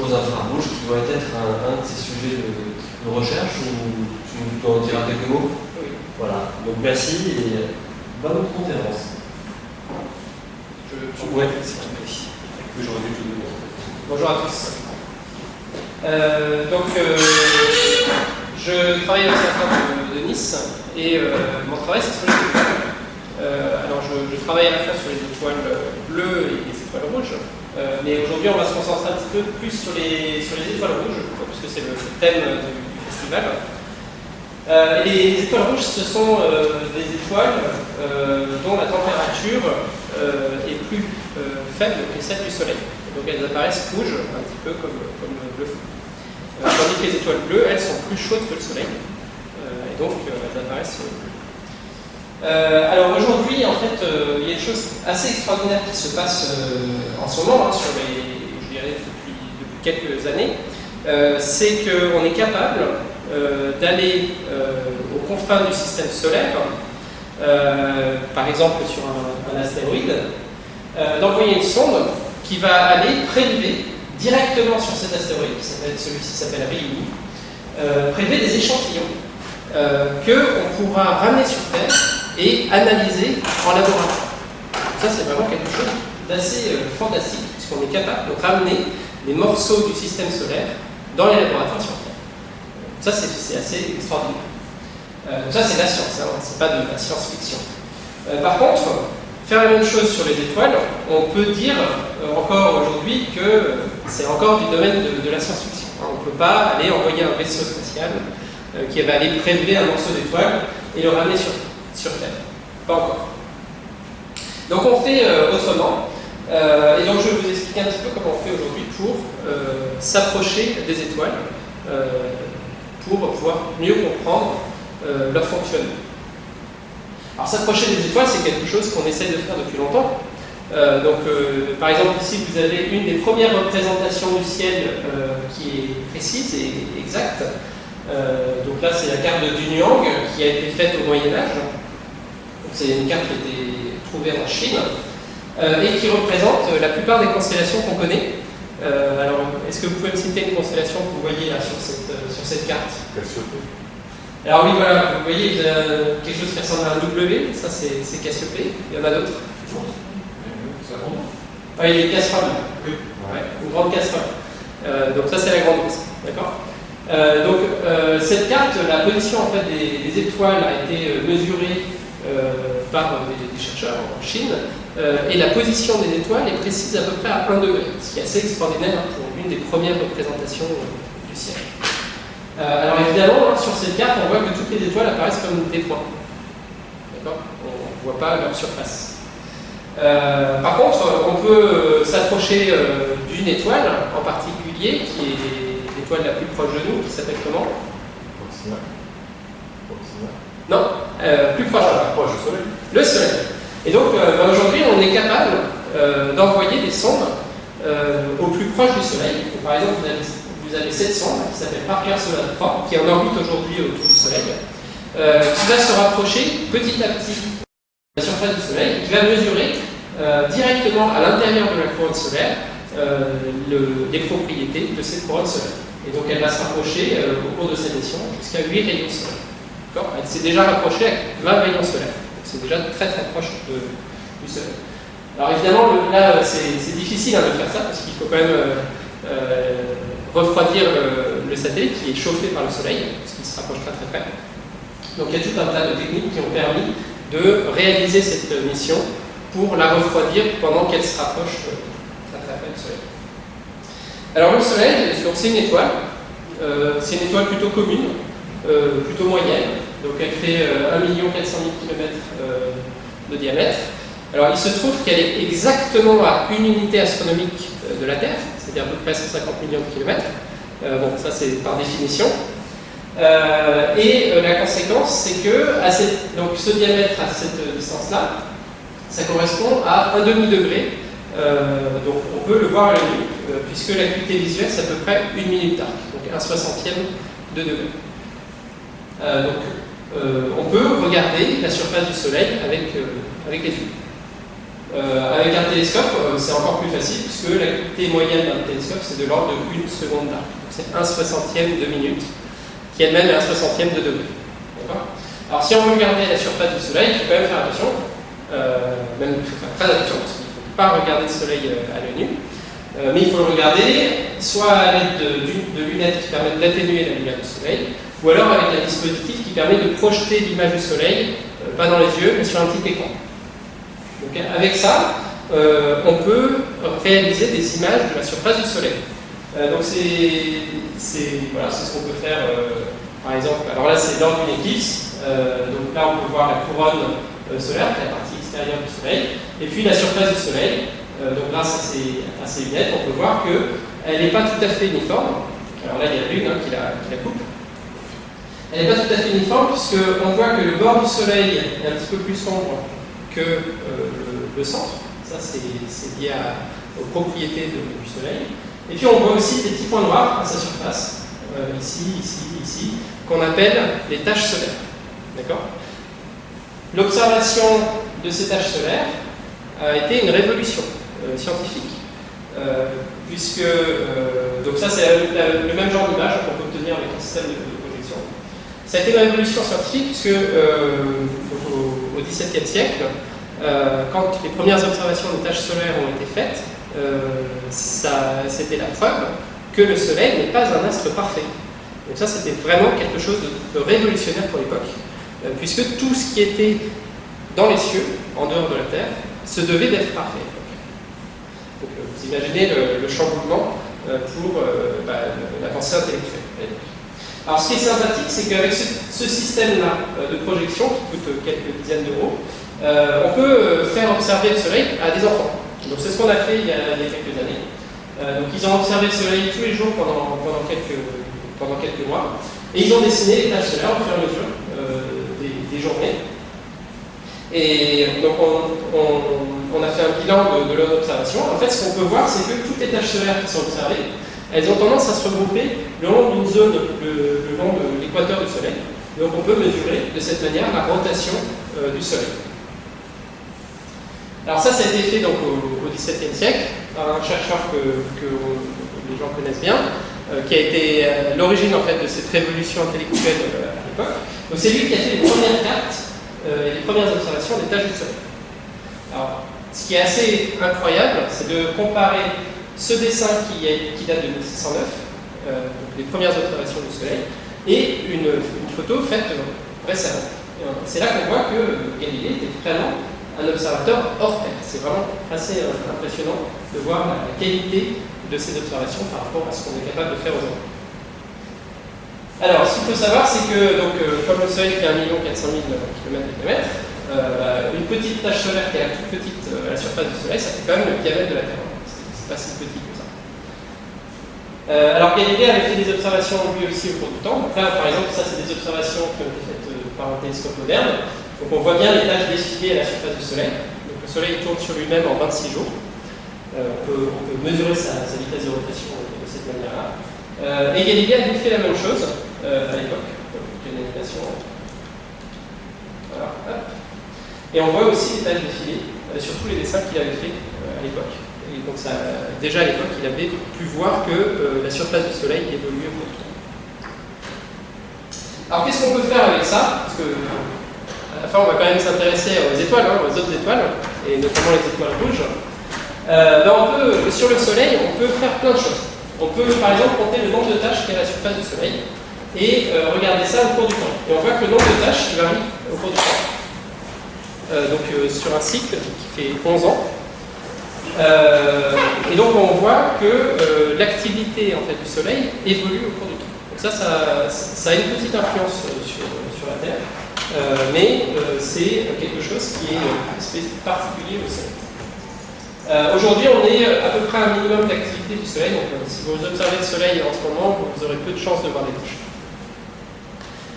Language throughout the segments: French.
aux infrarouges, qui doit être un, de ces sujets de, recherche, ou tu nous en diras quelques mots? Oui. Voilà, donc merci et bonne conférence. Je, je Ouais. J'aurais dû tout donner. Bonjour à tous. Euh, donc, euh, je travaille au centre de, de Nice et euh, mon travail c'est sur les étoiles. Euh, alors, je, je travaille à la fois sur les étoiles bleues et les étoiles rouges, euh, mais aujourd'hui on va se concentrer un petit peu plus sur les, sur les étoiles rouges, puisque c'est le thème du, festival. Euh, les étoiles rouges, ce sont euh, des étoiles euh, dont la température est plus faible que celle du Soleil. Donc elles apparaissent rouges, un petit peu comme, comme. Euh, tandis que les étoiles bleues, elles sont plus chaudes que le Soleil. Et donc elles apparaissent bleues. Euh, alors aujourd'hui, en fait, il y a une chose assez extraordinaire qui se passe euh, en ce moment, hein, sur les, quelques années, euh, c'est qu'on est capable euh, d'aller euh, aux confins du système solaire, par exemple sur un, astéroïde, d'envoyer une sonde qui va aller prélever directement sur cet astéroïde, celui-ci s'appelle Ryugu, prélever des échantillons qu'on pourra ramener sur Terre et analyser en laboratoire. Ça, c'est vraiment quelque chose d'assez fantastique, puisqu'on est capable de ramener des morceaux du système solaire dans les laboratoires sur Terre. Ça, c'est assez extraordinaire. Euh, ça, c'est la science, hein, c'est pas de la science-fiction. Euh, par contre, faire la même chose sur les étoiles, on peut dire euh, encore aujourd'hui que c'est encore du domaine de, la science-fiction. hein. On ne peut pas aller envoyer un vaisseau spatial qui va aller prélever un morceau d'étoile et le ramener sur, Terre. Pas encore. Donc on fait autrement. Euh, et donc je vais vous expliquer un petit peu comment on fait aujourd'hui pour euh, s'approcher des étoiles, euh, pour pouvoir mieux comprendre leur fonctionnement. Alors s'approcher des étoiles, c'est quelque chose qu'on essaie de faire depuis longtemps. Donc, par exemple, ici, vous avez une des premières représentations du ciel qui est précise et exacte. Donc là, c'est la carte de Dunyang qui a été faite au Moyen Âge. C'est une carte qui a été trouvée en Chine et qui représente la plupart des constellations qu'on connaît. Euh, alors, est-ce que vous pouvez me citer une constellation que vous voyez là sur cette, euh, sur cette carte? Cassiopée. alors oui, voilà, vous voyez, il y a quelque chose qui ressemble à un W, ça c'est Cassiopée, il y en a d'autres? Ah, il y a une casserole, Oui. ouais, une grande casserole. Euh, donc ça c'est la grande ours, d'accord? Euh, Donc euh, cette carte, la position en fait des, des étoiles a été euh, mesurée euh, par des, chercheurs en Chine, euh, et la position des étoiles est précise à peu près à 1 degré, ce qui est assez extraordinaire pour une des premières représentations euh, du ciel. Euh, alors évidemment, hein, sur cette carte, on voit que toutes les étoiles apparaissent comme des points. D'accord? On ne voit pas leur surface. Euh, par contre, on peut euh, s'approcher euh, d'une étoile en particulier, qui est l'étoile la plus proche de nous, qui s'appelle comment? Proxima. Non, euh, plus proche. Ah, proche du soleil. Le Soleil. Et donc euh, ben, aujourd'hui, on est capable euh, d'envoyer des sondes au plus proche du Soleil. Donc, par exemple, vous avez, vous avez cette sonde qui s'appelle Parker Solar 3, qui est en orbite aujourd'hui autour du Soleil, qui va se rapprocher petit à petit de la surface du Soleil, qui va mesurer directement à l'intérieur de la couronne solaire le- les propriétés de cette couronne solaire. Et donc elle va se rapprocher au cours de cette mission jusqu'à 8 rayons solaires. Elle s'est déjà rapprochée avec 20 rayons solaires. C'est déjà très très proche du Soleil. Alors évidemment, là c'est c'est difficile hein, de faire ça parce qu'il faut quand même euh, euh, refroidir le, satellite qui est chauffé par le Soleil, parce qu'il se rapproche très très près. Donc il y a tout un tas de techniques qui ont permis de réaliser cette mission pour la refroidir pendant qu'elle se rapproche euh, très très près du Soleil. Alors le Soleil, c'est une étoile, Euh, c'est une étoile plutôt commune, euh, plutôt moyenne, donc elle fait euh, 1 400 000 km de diamètre. Alors il se trouve qu'elle est exactement à une unité astronomique euh, de la Terre, c'est-à-dire à peu près 150 millions de kilomètres. Euh, bon, ça c'est par définition. Et la conséquence, c'est que donc, ce diamètre à cette distance-là, ça correspond à un demi-degré. Donc on peut le voir à l'œil nu, euh, puisque l'acuité visuelle, c'est à peu près une minute d'arc, donc un soixantième de degré. Euh, donc on peut regarder la surface du Soleil avec, avec les yeux. avec un télescope, c'est encore plus facile, puisque l'activité moyenne d'un télescope, c'est de l'ordre de 1 seconde d'arc. C'est 1 soixantième de minute, qui elle-même est 1 soixantième de degré. Alors si on veut regarder la surface du Soleil, il faut quand même faire attention, même il très attention, parce qu'il ne faut pas regarder le Soleil à l'œil nu. Euh, mais il faut le regarder soit à l'aide de, lunettes qui permettent d'atténuer la lumière du soleil, ou alors avec un dispositif qui permet de projeter l'image du soleil, euh, pas dans les yeux, mais sur un petit écran. Donc, avec ça, euh, on peut réaliser des images de la surface du soleil. donc c'est voilà, ce qu'on peut faire, par exemple, alors là c'est lors d'une éclipse, donc là on peut voir la couronne solaire, qui est la partie extérieure du soleil, et puis la surface du soleil, euh, donc grâce à ces, lunettes, on peut voir qu'elle n'est pas tout à fait uniforme. Alors là, il y a l'une hein, qui, la, coupe. Elle n'est pas tout à fait uniforme puisqu'on voit que le bord du soleil est un petit peu plus sombre que euh, le, centre. Ça, c'est lié aux propriétés du soleil. Et puis on voit aussi des petits points noirs à sa surface, euh, ici, ici, ici, qu'on appelle les taches solaires. D'accord? L'observation de ces taches solaires a été une révolution. Euh, scientifique. Puisque, donc ça c'est le, même genre d'image qu'on peut obtenir avec un système de. Ça a été une révolution scientifique puisque au, XVIIe siècle, quand les premières observations de tâches solaires ont été faites, c'était la preuve que le Soleil n'est pas un astre parfait. Donc ça, c'était vraiment quelque chose de, révolutionnaire pour l'époque, puisque tout ce qui était dans les cieux, en dehors de la Terre, se devait d'être parfait. Vous imaginez le, chamboulement euh, pour euh, bah, la pensée intellectuelle. Alors ce qui est sympathique, c'est qu'avec ce, système-là euh, de projection, qui coûte quelques dizaines d'euros, on peut faire observer le Soleil à des enfants. Donc c'est ce qu'on a fait il y a, quelques années. donc ils ont observé le Soleil tous les jours pendant, quelques, mois, et ils ont dessiné les tâches solaires au fur et à mesure des, journées. Et donc on, a fait un bilan de, leur observation. En fait, ce qu'on peut voir, c'est que toutes les taches solaires qui sont observées, elles ont tendance à se regrouper le long d'une zone, le, long de l'équateur du Soleil. Donc on peut mesurer de cette manière la rotation euh, du Soleil. Alors ça, ça a été fait donc, au XVIIe siècle par un chercheur que, les gens connaissent bien, euh, qui a été euh, l'origine en fait de cette révolution intellectuelle à l'époque. Donc c'est lui qui a fait les premières cartes euh, les premières observations des tâches du Soleil. Alors, ce qui est assez incroyable, c'est de comparer ce dessin qui, date de 1609, euh, les premières observations du Soleil, et une, photo faite récemment. C'est là qu'on voit que Galilée était vraiment un observateur hors pair. C'est vraiment assez euh, impressionnant de voir la, qualité de ces observations par rapport à ce qu'on est capable de faire aujourd'hui. Alors, ce qu'il faut savoir, c'est que, donc, euh, comme le Soleil fait 1 400 000 km de une petite tache solaire qui est la toute petite à la surface du Soleil, ça fait quand même le diamètre de la Terre. Pas si petit que ça. Euh, alors, Galilée avait fait des observations lui aussi au cours du temps. Donc là, par exemple, ça, c'est des observations qui ont été faites par un télescope moderne. Donc, on voit bien les taches défilées à la surface du Soleil. Donc, le Soleil tourne sur lui-même en 26 jours. on, peut, mesurer sa, vitesse de rotation de cette manière-là. et Galilée a fait la même chose euh, à l'époque. une animation. Voilà, Et on voit aussi les tâches défilées, euh, sur tous les dessins qu'il avait fait euh, à l'époque. Donc ça, déjà à l'époque, il avait pu voir que la surface du Soleil évoluait au cours du temps. Alors qu'est-ce qu'on peut faire avec ça? Parce que à la fin, on va quand même s'intéresser aux étoiles, hein, aux autres étoiles, et notamment les étoiles rouges. Ben, on peut, sur le Soleil, on peut faire plein de choses. On peut par exemple compter le nombre de tâches qu'il y a à la surface du Soleil et euh, regardez ça au cours du temps. Et on voit que le nombre de tâches varie au cours du temps. Euh, donc euh, sur un cycle qui fait 11 ans. Et donc on voit que l'activité en fait, du Soleil évolue au cours du temps. Donc ça, ça, a une petite influence sur, sur la Terre, mais c'est quelque chose qui est particulier au Soleil. Aujourd'hui, on est à peu près à un minimum d'activité du Soleil. Donc, si vous observez le Soleil en ce moment, vous aurez peu de chances de voir des touches.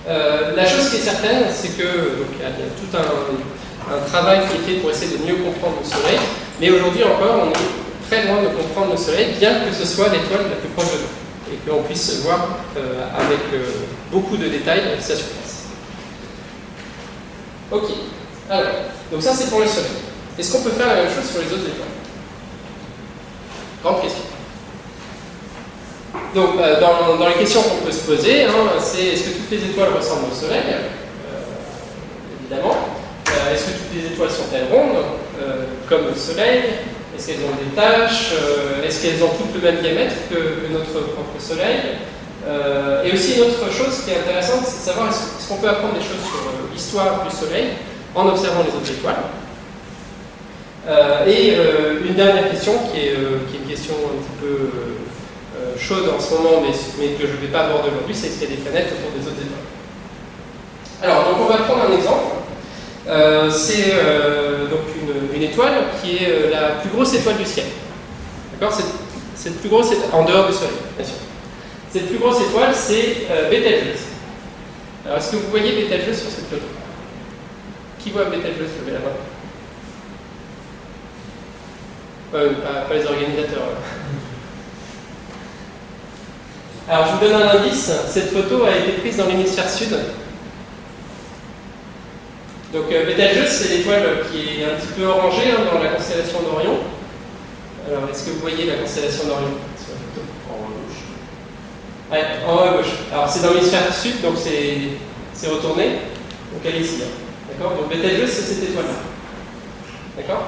Euh, la chose qui est certaine, c'est que y, a tout un, travail qui est fait pour essayer de mieux comprendre le Soleil, mais aujourd'hui encore, on est très loin de comprendre le Soleil, bien que ce soit l'étoile la plus proche de nous, et qu'on puisse voir euh, avec euh, beaucoup de détails sa surface. Ok. Alors, donc ça c'est pour le Soleil. Est-ce qu'on peut faire la même chose sur les autres étoiles? Grande question. Donc, euh, dans, les questions qu'on peut se poser, hein, c'est est-ce que toutes les étoiles ressemblent au Soleil? Évidemment. Est-ce que toutes les étoiles sont-elles rondes, comme le Soleil Est-ce qu'elles ont des taches euh, Est-ce qu'elles ont toutes le même diamètre que, notre propre Soleil Et aussi une autre chose qui est intéressante, c'est de savoir est-ce qu'on peut apprendre des choses sur l'histoire du Soleil en observant les autres étoiles. et une dernière question qui est, une question un petit peu chaude en ce moment, mais, mais que je ne vais pas aborder aujourd'hui, c'est est-ce qu'il y a des planètes autour des autres étoiles Alors, donc on va prendre un exemple. Euh, c'est euh, donc une, étoile qui est euh, la plus grosse étoile du ciel. D'accord? C'est le plus grosse étoile, en dehors du Soleil, bien sûr. Cette plus grosse étoile, c'est Betelgeuse. Alors, est-ce que vous voyez Betelgeuse sur cette photo? Qui voit Betelgeuse? Levez la main. Pas, pas, les organisateurs. Alors, je vous donne un indice. Cette photo a été prise dans l'hémisphère sud donc euh, Betelgeuse, c'est l'étoile qui est un petit peu orangée hein, dans la constellation d'Orion. Alors, est-ce que vous voyez la constellation d'Orion? En haut à gauche. Ouais, en haut à gauche. Alors, c'est dans l'hémisphère sud, donc c'est retourné. Donc, elle est ici. Hein. D'accord? Donc, Betelgeuse, c'est cette étoile-là. D'accord?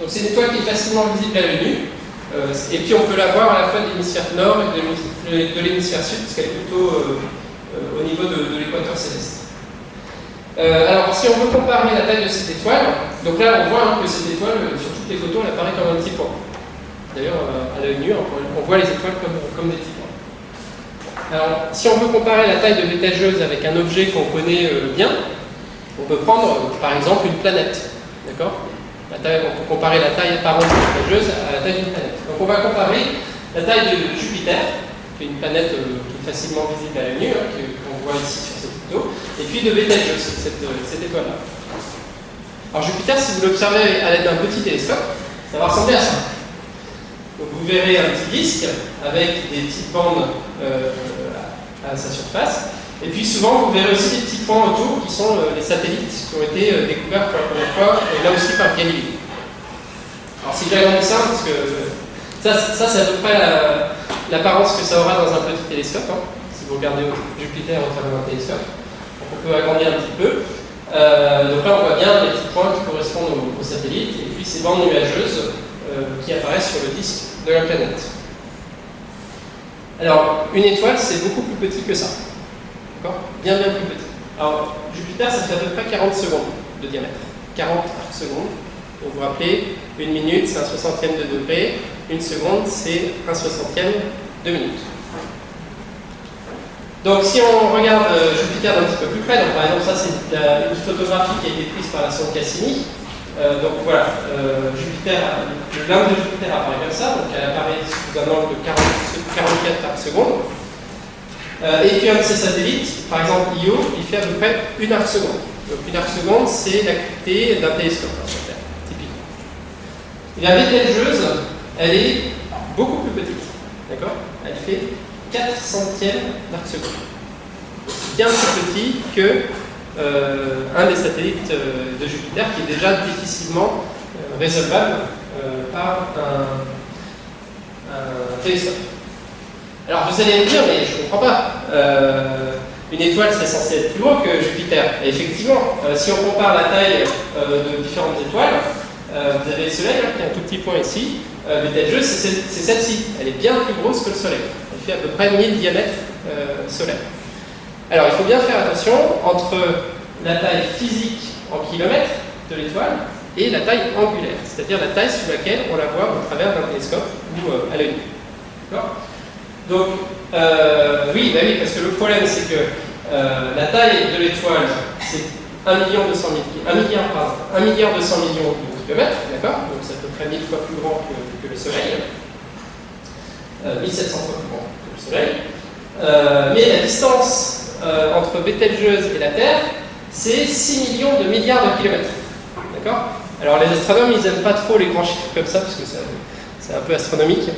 Donc, c'est une étoile qui est facilement visible à l'œil nu. Euh, et puis, on peut la voir à la fois de l'hémisphère nord et de l'hémisphère sud, parce qu'elle est plutôt euh, euh, au niveau de l'équateur céleste. Euh, alors, si on veut comparer la taille de cette étoile, donc là, on voit hein, que cette étoile, euh, sur toutes les photos, elle apparaît comme un petit point. D'ailleurs, euh, à l'œil nu, on voit les étoiles comme, des petits points. Alors, si on veut comparer la taille de Betelgeuse avec un objet qu'on connaît bien, on peut prendre, par exemple, une planète. D'accord? On peut comparer la taille apparente de Betelgeuse à la taille d'une planète. Donc, on va comparer la taille de Jupiter, qui est une planète qui facilement visible à l'œil nu, hein, qu'on voit ici sur cette et puis de Betelgeuse, cette, cette étoile-là. Alors Jupiter, si vous l'observez à l'aide d'un petit télescope, ça va ressembler à ça. Donc vous verrez un petit disque avec des petites bandes euh, à, sa surface. Et puis souvent, vous verrez aussi des petits points autour qui sont euh, les satellites qui ont été euh, découverts pour la première fois, et là aussi par Galilée. Alors si j'agrandis ça, parce que ça, ça c'est à peu près l'apparence que ça aura dans un petit télescope, hein, si vous regardez Jupiter au travers d'un télescope on peut agrandir un petit peu. Euh, donc là, on voit bien les petits points qui correspondent aux, satellites, et puis ces bandes nuageuses euh, qui apparaissent sur le disque de la planète. Alors, une étoile, c'est beaucoup plus petit que ça. D'accord? Bien, bien plus petit. Alors, Jupiter, ça fait à peu près 40 secondes de diamètre. 40 arcs secondes. Donc, vous rappelez, une minute, c'est un soixantième de degré. Une seconde, c'est un soixantième de minute. Donc si on regarde euh, Jupiter d'un petit peu plus près, donc par exemple ça c'est une photographie qui a été prise par la sonde Cassini. Euh, donc voilà, euh, Jupiter, de Jupiter apparaît comme ça, donc elle apparaît sous un angle de 40, 44 arcs secondes. Euh, et puis un de ces satellites, par exemple Io, il fait à peu près une arc seconde. Donc une arc seconde, c'est l'acuité d'un télescope hein, sur typiquement. Et la Betelgeuse, elle est beaucoup plus petite, d'accord? Elle fait 4 centièmes d'arc seconde. Bien plus petit que euh, un des satellites euh, de Jupiter qui est déjà difficilement euh, résolvable par un, télescope. Alors vous allez me dire, mais je ne comprends pas. Une étoile, c'est censé être plus gros que Jupiter. Et effectivement, si on compare la taille de différentes étoiles, vous avez le Soleil, hein, qui est un tout petit point ici. Betelgeuse, c'est celle-ci. Elle est bien plus grosse que le Soleil fait à peu près 1000 diamètres euh, solaires. Alors il faut bien faire attention entre la taille physique en kilomètres de l'étoile et la taille angulaire, c'est-à-dire la taille sous laquelle on la voit au travers d'un télescope ou euh, à l'œil D'accord? Donc, euh, oui, bah oui, parce que le problème c'est que euh, la taille de l'étoile, c'est 1 million 200 000, 1 milliard, pardon, 1 milliard 200 millions de kilomètres, d'accord? Donc c'est à peu près 1000 fois plus grand que le Soleil. 1700 fois plus grand que le Soleil. Euh, mais la distance euh, entre Betelgeuse et la Terre, c'est 6 millions de milliards de kilomètres. D'accord? Alors les astronomes, ils n'aiment pas trop les grands chiffres comme ça, parce que c'est un peu astronomique.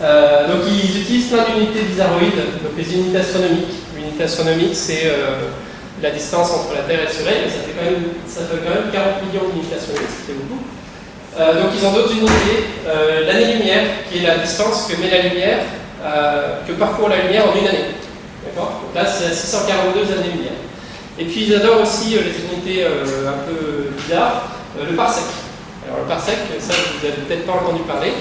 Euh, donc ils utilisent plein d'unités bizarroïdes, donc les unités astronomiques. L'unité astronomique, c'est la distance entre la Terre et le Soleil, mais ça fait quand même, ça fait quand même 40 millions d'unités astronomiques, fait beaucoup. Euh, donc ils ont d'autres unités. Euh, L'année-lumière, qui est la distance euh, que parcourt la lumière en une année. D'accord? Là, c'est 642 années-lumière. Et puis ils adorent aussi les unités un peu bizarres, le parsec. Alors le parsec, ça vous n'avez peut-être pas entendu parler,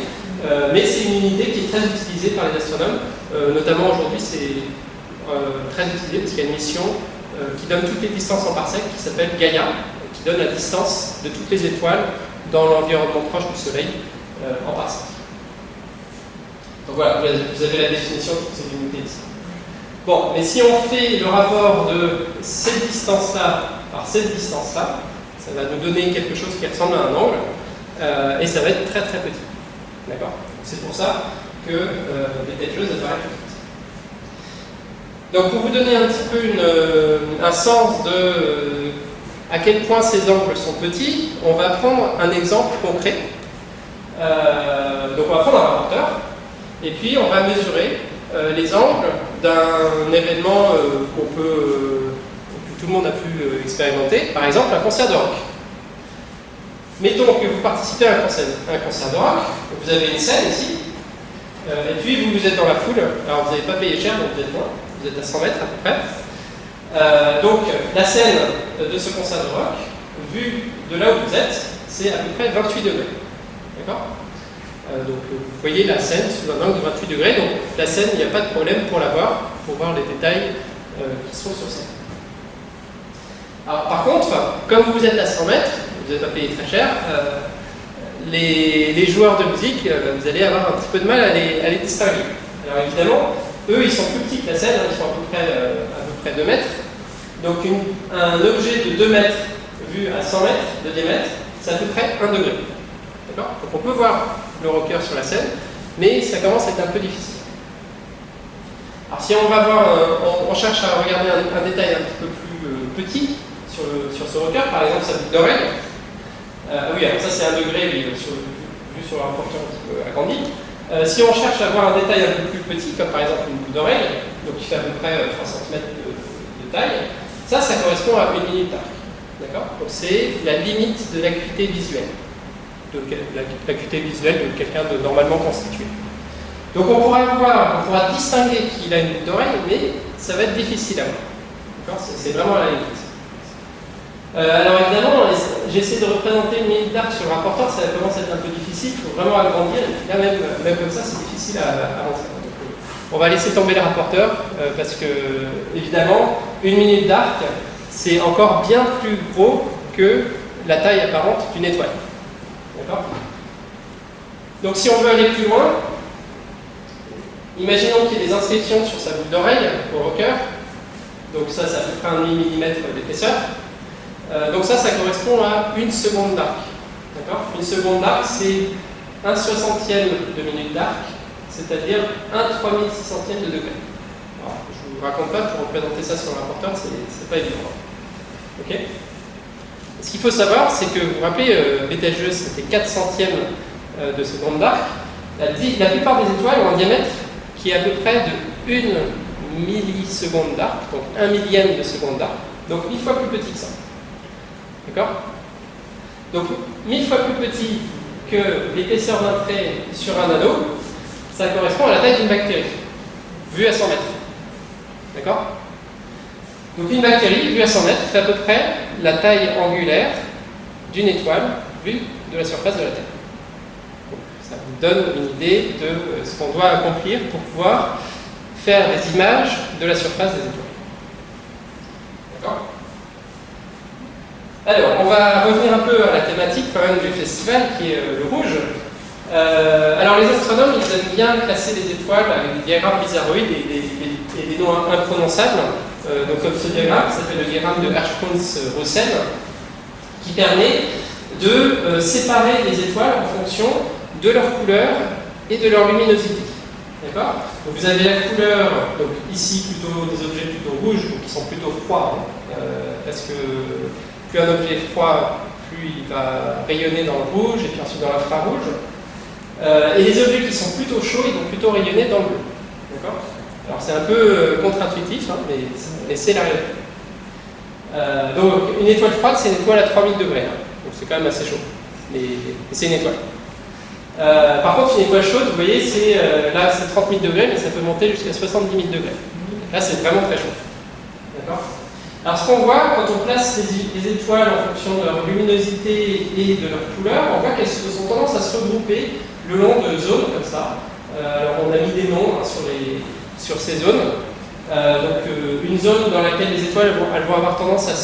mais c'est une unité qui est très utilisée par les astronomes. notamment aujourd'hui, c'est très utilisé parce qu'il y a une mission qui donne toutes les distances en parsec qui s'appelle Gaia, qui donne la distance de toutes les étoiles dans l'environnement proche du Soleil euh, en parsec. Donc voilà, vous avez la définition de ces unités ici. Bon, mais si on fait le rapport de cette distance-là par cette distance-là, ça va nous donner quelque chose qui ressemble à un angle, euh, et ça va être très très petit. D'accord? C'est pour ça que euh, les têtes jeunes apparaissent tout Donc pour vous donner un petit peu une, un sens de à quel point ces angles sont petits, on va prendre un exemple concret. Euh, donc on va prendre un rapporteur, et puis on va mesurer euh, les angles d'un événement euh, qu'on peut, que tout le monde a pu expérimenter, par exemple un concert de rock. Mettons que vous participez à un concert, un concert de rock, vous avez une scène ici, et puis vous, vous êtes dans la foule, alors vous n'avez pas payé cher, donc vous êtes loin, vous êtes à 100 mètres à peu près, euh, donc la scène de ce concert de rock, vue de là où vous êtes, c'est à peu près 28 degrés. D'accord euh, Donc vous voyez la scène sous un angle de 28 degrés, donc la scène, il n'y a pas de problème pour la voir, pour voir les détails euh, qui sont sur scène. Alors par contre, comme vous êtes à 100 mètres, vous n'êtes pas payé très cher, les, joueurs de musique, vous allez avoir un petit peu de mal à les, à les distinguer. Alors évidemment, eux, ils sont plus petits que la scène, hein, ils sont à peu près, près 2 mètres. Donc un objet de 2 mètres vu à 100 mètres de diamètre, c'est à peu près 1 degré. D'accord? Donc on peut voir le rocker sur la scène, mais ça commence à être un peu difficile. Alors si on va voir, on, cherche à regarder un, détail un petit peu plus euh, petit sur, sur, ce rocker, par exemple sa boucle d'oreille. Euh, oui, alors ça c'est 1 degré vu sur un porteur un petit peu agrandi. Euh, si on cherche à voir un détail un peu plus petit, comme par exemple une boucle d'oreille, donc qui fait à peu près 3 cm de, taille, ça, ça correspond à une minute d'arc. D'accord? Donc c'est la limite de l'acuité visuelle, de l'acuité visuelle de quelqu'un de normalement constitué. Donc on pourra voir, on pourra distinguer qu'il a une boucle d'oreille, mais ça va être difficile à voir. C'est vraiment la limite. Euh, alors évidemment, j'essaie de représenter une minute d'arc sur le rapporteur, ça commence à être un peu difficile, il faut vraiment agrandir, et là même, même comme ça, c'est difficile à. Euh, on va laisser tomber le rapporteur, euh, parce que, évidemment, une minute d'arc, c'est encore bien plus gros que la taille apparente d'une étoile. D'accord? Donc si on veut aller plus loin, imaginons qu'il y ait des inscriptions sur sa boucle d'oreille au rocker, donc ça, ça fait un demi-millimètre d'épaisseur, euh, donc ça, ça correspond à une seconde d'arc. Une seconde d'arc, c'est un soixantième de minute d'arc, c'est-à-dire un 3600 de degré. je ne vous raconte pas, pour représenter ça sur le rapporteur, c'est pas évident. Ok? Ce qu'il faut savoir, c'est que, vous vous rappelez, euh, c'était 4 centièmes euh, de seconde d'arc. La, la, plupart des étoiles ont un diamètre qui est à peu près de 1 milliseconde d'arc, donc 1 millième de seconde d'arc, donc mille fois plus petit que ça. D'accord? Donc, mille fois plus petit que l'épaisseur d'un trait sur un anneau, ça correspond à la taille d'une bactérie, vue à 100 mètres. D'accord? Donc une bactérie, vue à 100 mètres, fait à peu près la taille angulaire d'une étoile vue de la surface de la Terre. ça vous donne une idée de euh, ce qu'on doit accomplir pour pouvoir faire des images de la surface des étoiles. D'accord? Alors, on va revenir un peu à la thématique quand même du festival, qui est euh, le rouge. Euh, alors, les astronomes, ils aiment bien classer les étoiles avec des diagrammes bizarroïdes et des, noms imprononçables. Euh, donc, comme ce diagramme, qui s'appelle le diagramme de Hirschsprung-Russell, qui permet de séparer les étoiles en fonction de leur couleur et de leur luminosité. D'accord? Donc vous avez la couleur, donc ici plutôt des objets plutôt rouges, qui sont plutôt froids, hein, parce que plus un objet est froid, plus il va rayonner dans le rouge et puis ensuite dans l'infrarouge. Euh, et les objets qui sont plutôt chauds, ils vont plutôt rayonner dans le bleu. D'accord? Alors c'est un peu euh, contre-intuitif, hein, mais, c'est la réalité. Euh, donc une étoile froide, c'est une étoile à 3000 degrés. hein. Donc c'est quand même assez chaud. Mais, c'est une étoile. Par contre, une étoile chaude, vous voyez, là c'est 30 000 degrés, mais ça peut monter jusqu'à 70 000 degrés. Là, c'est vraiment très chaud. D'accord? Alors, ce qu'on voit quand on place les, les étoiles en fonction de leur luminosité et de leur couleur, on voit qu'elles ont tendance à se regrouper le long de zones comme ça. Euh, alors, on a mis des noms hein, sur, les, sur ces zones. Euh, donc, euh, une zone dans laquelle les étoiles vont, elles vont avoir tendance à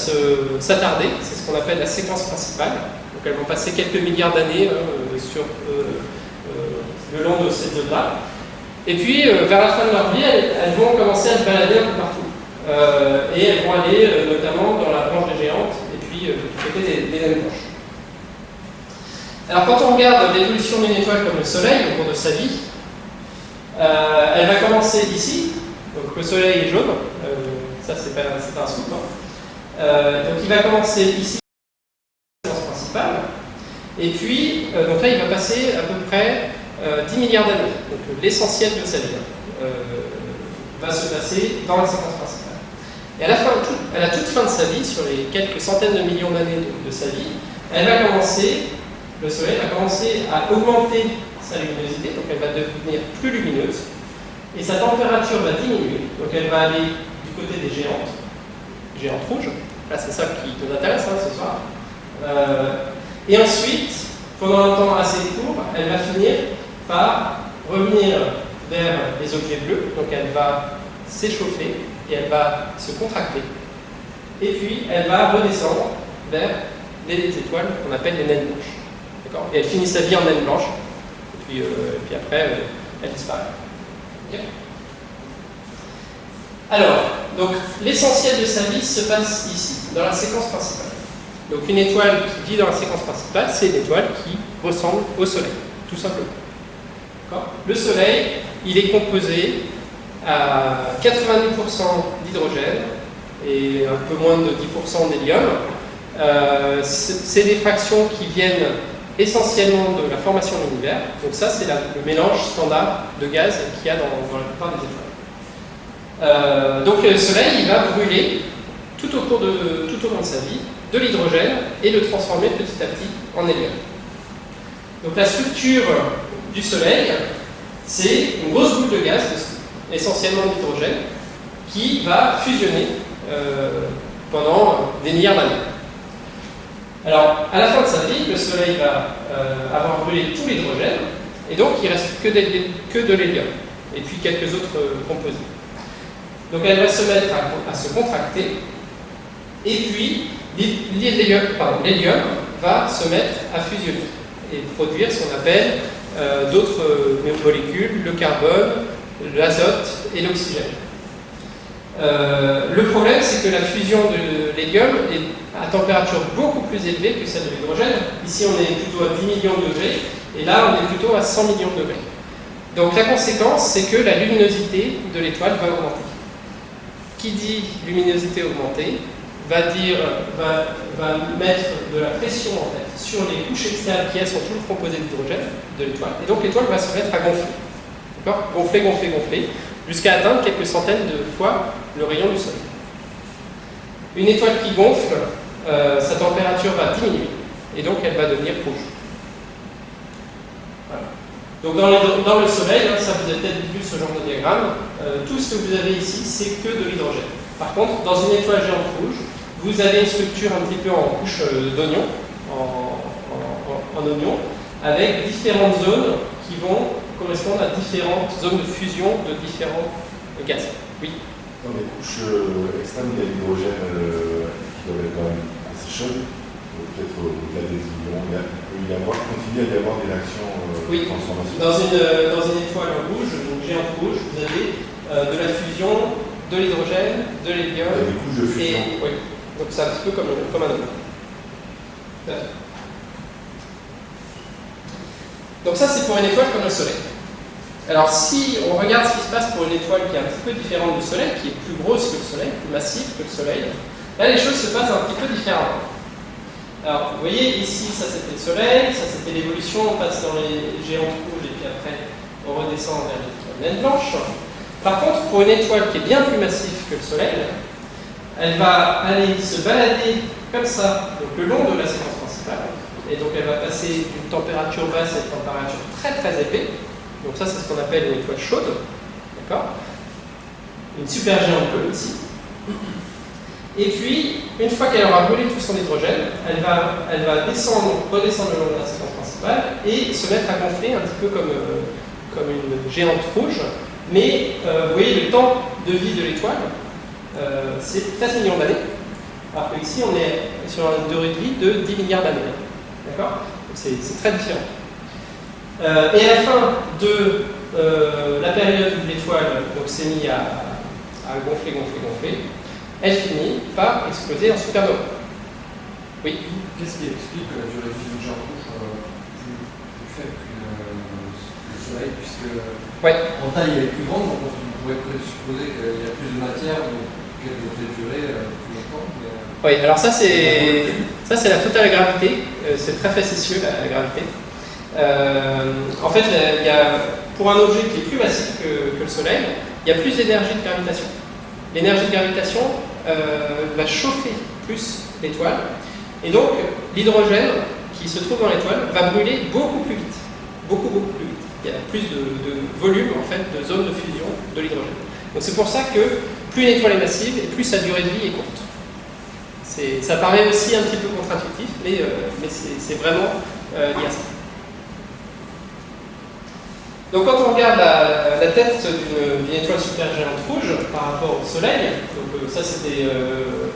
s'attarder, c'est ce qu'on appelle la séquence principale. Donc, elles vont passer quelques milliards d'années euh, le long de cette zone-là. Et puis, vers la fin de leur vie, elles vont commencer à se balader un peu partout. Euh, et elles vont aller euh, notamment dans la branche des géantes et puis euh, du côté des, naines blanches. Alors, quand on regarde l'évolution d'une étoile comme le Soleil au cours de sa vie, elle va commencer ici. Donc, le Soleil est jaune. Ça, c'est pas, un scoop. donc, il va commencer ici, principale. Et puis, donc là, il va passer à peu près euh, 10 milliards d'années. Donc l'essentiel de sa vie va se passer dans la séquence principale. Et à la, toute fin de sa vie, sur les quelques centaines de millions d'années de, de sa vie, elle va commencer, le Soleil va commencer à augmenter sa luminosité, donc elle va devenir plus lumineuse, et sa température va diminuer, donc elle va aller du côté des géantes, géantes rouges, là c'est ça qui nous intéresse hein, ce soir, Euh, et ensuite, pendant un temps assez court, elle va finir par revenir vers les objets bleus, donc elle va s'échauffer et elle va se contracter. Et puis elle va redescendre vers les étoiles qu'on appelle les naines blanches. Et elle finit sa vie en naine blanche, et puis, euh, après euh, elle disparaît. Alors, donc l'essentiel de sa vie se passe ici, dans la séquence principale. Donc une étoile qui vit dans la séquence principale, c'est une étoile qui ressemble au Soleil, tout simplement. Le Soleil, il est composé à 90% d'hydrogène et un peu moins de 10% d'hélium. Euh, c'est des fractions qui viennent essentiellement de la formation de l'univers. Donc ça, c'est le mélange standard de gaz qu'il y a dans, la plupart des étoiles. Euh, donc le Soleil, il va brûler tout au de, long de sa vie de l'hydrogène et le transformer petit à petit en hélium. Donc la structure du Soleil, c'est une grosse boule de gaz, essentiellement d'hydrogène, qui va fusionner euh, pendant des milliards d'années. Alors, à la fin de sa vie, le Soleil va euh, avoir brûlé tout l'hydrogène, et donc il ne reste que, de l'hélium, et puis quelques autres euh, composés. Donc elle va se mettre à, à se contracter, et puis l'hélium va se mettre à fusionner et produire ce qu'on appelle d'autres molécules, le carbone, l'azote et l'oxygène. Euh, le problème, c'est que la fusion de l'hélium est à température beaucoup plus élevée que celle de l'hydrogène. Ici, on est plutôt à 10 millions de degrés, et là, on est plutôt à 100 millions de degrés. Donc la conséquence, c'est que la luminosité de l'étoile va augmenter. Qui dit luminosité augmentée va, dire, va, mettre de la pression sur les couches externes qui elles sont toutes composées d'hydrogène de l'étoile, et donc l'étoile va se mettre à gonfler. Gonfler, gonfler, gonfler, jusqu'à atteindre quelques centaines de fois le rayon du Soleil. Une étoile qui gonfle, euh, sa température va diminuer, et donc elle va devenir rouge. Donc dans, le Soleil, hein, ça vous avez peut-être vu ce genre de diagramme, euh, tout ce que vous avez ici, c'est que de l'hydrogène. Par contre, dans une étoile géante rouge, vous avez une structure un petit peu en couche euh, d'oignon, en oignon, avec différentes zones qui vont correspondre à différentes zones de fusion de différents gaz. Oui. Dans les couches euh, extrêmes, il y a l'hydrogène euh, qui doit être quand même assez chaud. Peut-être euh, au-delà des ions, il y a- il peut y avoir, continue à y avoir des réactions euh, Oui. de transformation. Dans une, dans une étoile rouge, donc géante rouge, vous avez euh, de la fusion, de l'hydrogène, de Il y a l'hélium, des couches de fusion. et oui. Donc c'est un petit peu comme, comme un homme. Tout à fait. Donc ça c'est pour une étoile comme le Soleil. Alors si on regarde ce qui se passe pour une étoile qui est un petit peu différente du Soleil, qui est plus grosse que le Soleil, plus massive que le Soleil, là les choses se passent un petit peu différemment. Alors vous voyez ici ça c'était le Soleil, ça c'était l'évolution, on passe dans les géantes rouges et puis après on redescend vers les naines blanches. Par contre pour une étoile qui est bien plus massive que le Soleil, elle va aller se balader comme ça, donc le long de la séquence principale, et donc elle va passer d'une température basse à une température très très épais. Donc ça, c'est ce qu'on appelle une étoile chaude, d'accord? Une supergéante bleue ici. Et puis, une fois qu'elle aura brûlé tout son hydrogène, elle va, descendre, redescendre le long de la séquence principale et se mettre à gonfler un petit peu comme, euh, une géante rouge. Mais euh, vous voyez, le temps de vie de l'étoile, euh, c'est 13 millions d'années. Alors qu'ici, on est sur une durée de vie de 10 milliards d'années. D'accord C'est très différent. et à la fin de la période où l'étoile s'est mise à, à gonfler, gonfler, gonfler, elle finit par exploser en supernova. Oui Qu'est-ce qui explique la durée de vie d'une rouge plus, plus, faible que le, Soleil Puisque ouais. en taille elle est plus grande, donc on pourrait supposer qu'il y a plus de matière, donc qu'elle devrait durer plus. Oui, alors ça c'est ça c'est la faute à la gravité, euh, c'est très facétieux la, gravité. Euh, en fait, il y a, pour un objet qui est plus massif que, le Soleil, il y a plus d'énergie de gravitation. L'énergie de gravitation, euh, va chauffer plus l'étoile. Et donc, l'hydrogène qui se trouve dans l'étoile va brûler beaucoup plus vite. Beaucoup, beaucoup plus vite. Il y a plus de, volume, en fait, de zones de fusion de l'hydrogène. Donc c'est pour ça que plus une étoile est massive, et plus sa durée de vie est courte. Ça paraît aussi un petit peu contre-intuitif, mais, euh, mais c'est vraiment euh, lié à ça. Donc quand on regarde la, tête d'une étoile supergéante rouge par rapport au Soleil, donc euh, ça c'était euh,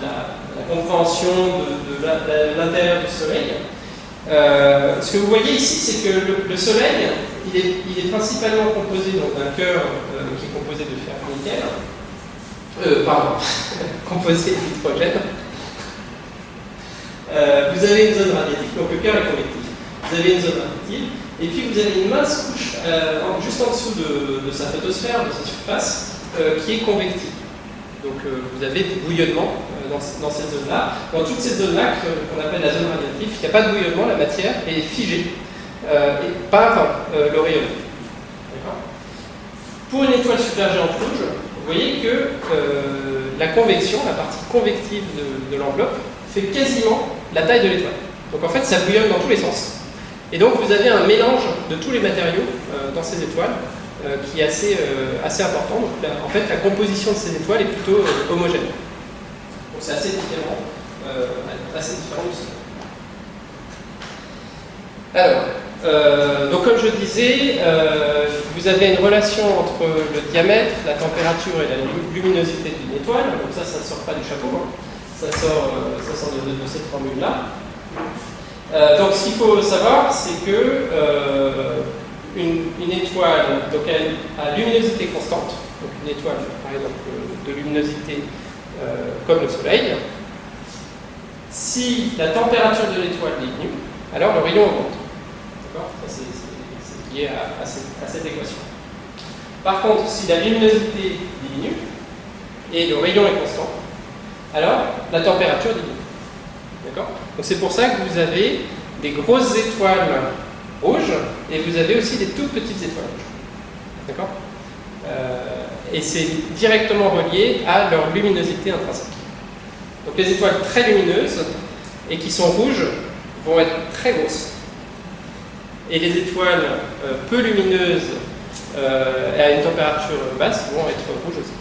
la, compréhension de, l'intérieur du Soleil, euh, ce que vous voyez ici, c'est que le, Soleil, il est, est, principalement composé d'un cœur qui est composé de fer nickel, pardon, composé d'hydrogène. vous avez une zone radiative, donc le cœur est convectif. Vous avez une zone radiative, et puis vous avez une mince couche euh, juste en dessous de, sa photosphère, de sa surface, euh, qui est convective. Donc euh, vous avez du bouillonnement dans, cette zone-là. Dans toute cette zone-là, qu'on appelle la zone radiative, il n'y a pas de bouillonnement, la matière est figée et par le rayonnement. Pour une étoile supergéante rouge, vous voyez que la convection, la partie convective de, l'enveloppe, fait quasiment la taille de l'étoile. Donc en fait, ça bouillonne dans tous les sens. Et donc vous avez un mélange de tous les matériaux euh, dans ces étoiles euh, qui est assez, euh, assez important. Donc, en fait, la composition de ces étoiles est plutôt homogène. Donc c'est assez différent, assez différent du Soleil. Alors, donc comme je disais, vous avez une relation entre le diamètre, la température et la luminosité d'une étoile. Donc ça, ça ne sort pas du chapeau, hein. ça sort, ça sort de, cette formule-là. Euh, donc ce qu'il faut savoir, c'est que euh, une, étoile donc elle, a luminosité constante, donc une étoile par exemple de luminosité euh, comme le Soleil, si la température de l'étoile diminue, alors le rayon augmente. C'est lié à, cette, équation. Par contre, si la luminosité diminue et le rayon est constant, alors la température diminue. D'accord Donc c'est pour ça que vous avez des grosses étoiles rouges et vous avez aussi des toutes petites étoiles rouges. D'accord euh, Et c'est directement relié à leur luminosité intrinsèque. Donc les étoiles très lumineuses et qui sont rouges vont être très grosses. Et les étoiles euh, peu lumineuses euh, et à une température basse vont être rouges aussi.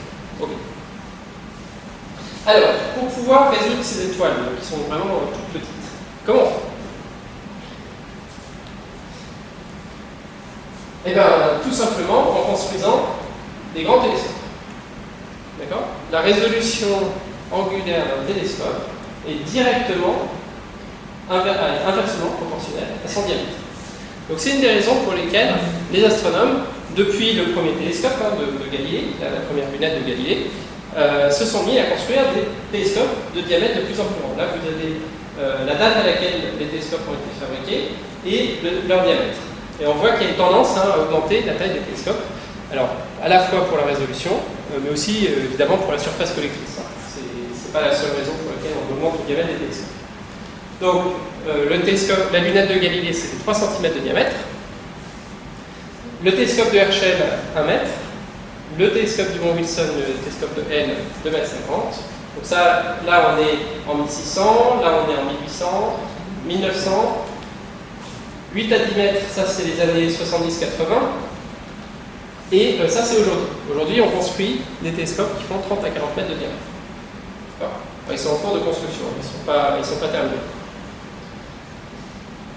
Alors, pour pouvoir résoudre ces étoiles, qui sont vraiment toutes petites, comment on fait? Eh bien, tout simplement en construisant des grands télescopes. D'accord? La résolution angulaire d'un télescope est directement, inversement proportionnelle à son diamètre. Donc c'est une des raisons pour lesquelles les astronomes, depuis le premier télescope hein, de, Galilée, la première lunette de Galilée, euh, se sont mis à construire des télescopes de diamètre de plus en plus grand. Là, vous avez euh, la date à laquelle les télescopes ont été fabriqués et leur diamètre. Et on voit qu'il y a une tendance hein, à augmenter la taille des télescopes. Alors, à la fois pour la résolution, euh, mais aussi évidemment pour la surface collectrice. Hein. Ce n'est pas la seule raison pour laquelle on augmente le diamètre des télescopes. Donc, le télescope, la lunette de Galilée, c'était 3 cm de diamètre. Le télescope de Herschel, 1 mètre le télescope du Mont Wilson, le télescope de N, 2 m 50 Donc ça, là on est en 1600, là on est en 1800, 1900, 8 à 10 mètres, ça c'est les années 70-80, et euh, ça c'est aujourd'hui. Aujourd'hui on construit des télescopes qui font 30 à 40 mètres de diamètre. Ils sont en cours de construction, ils ne sont, sont pas terminés.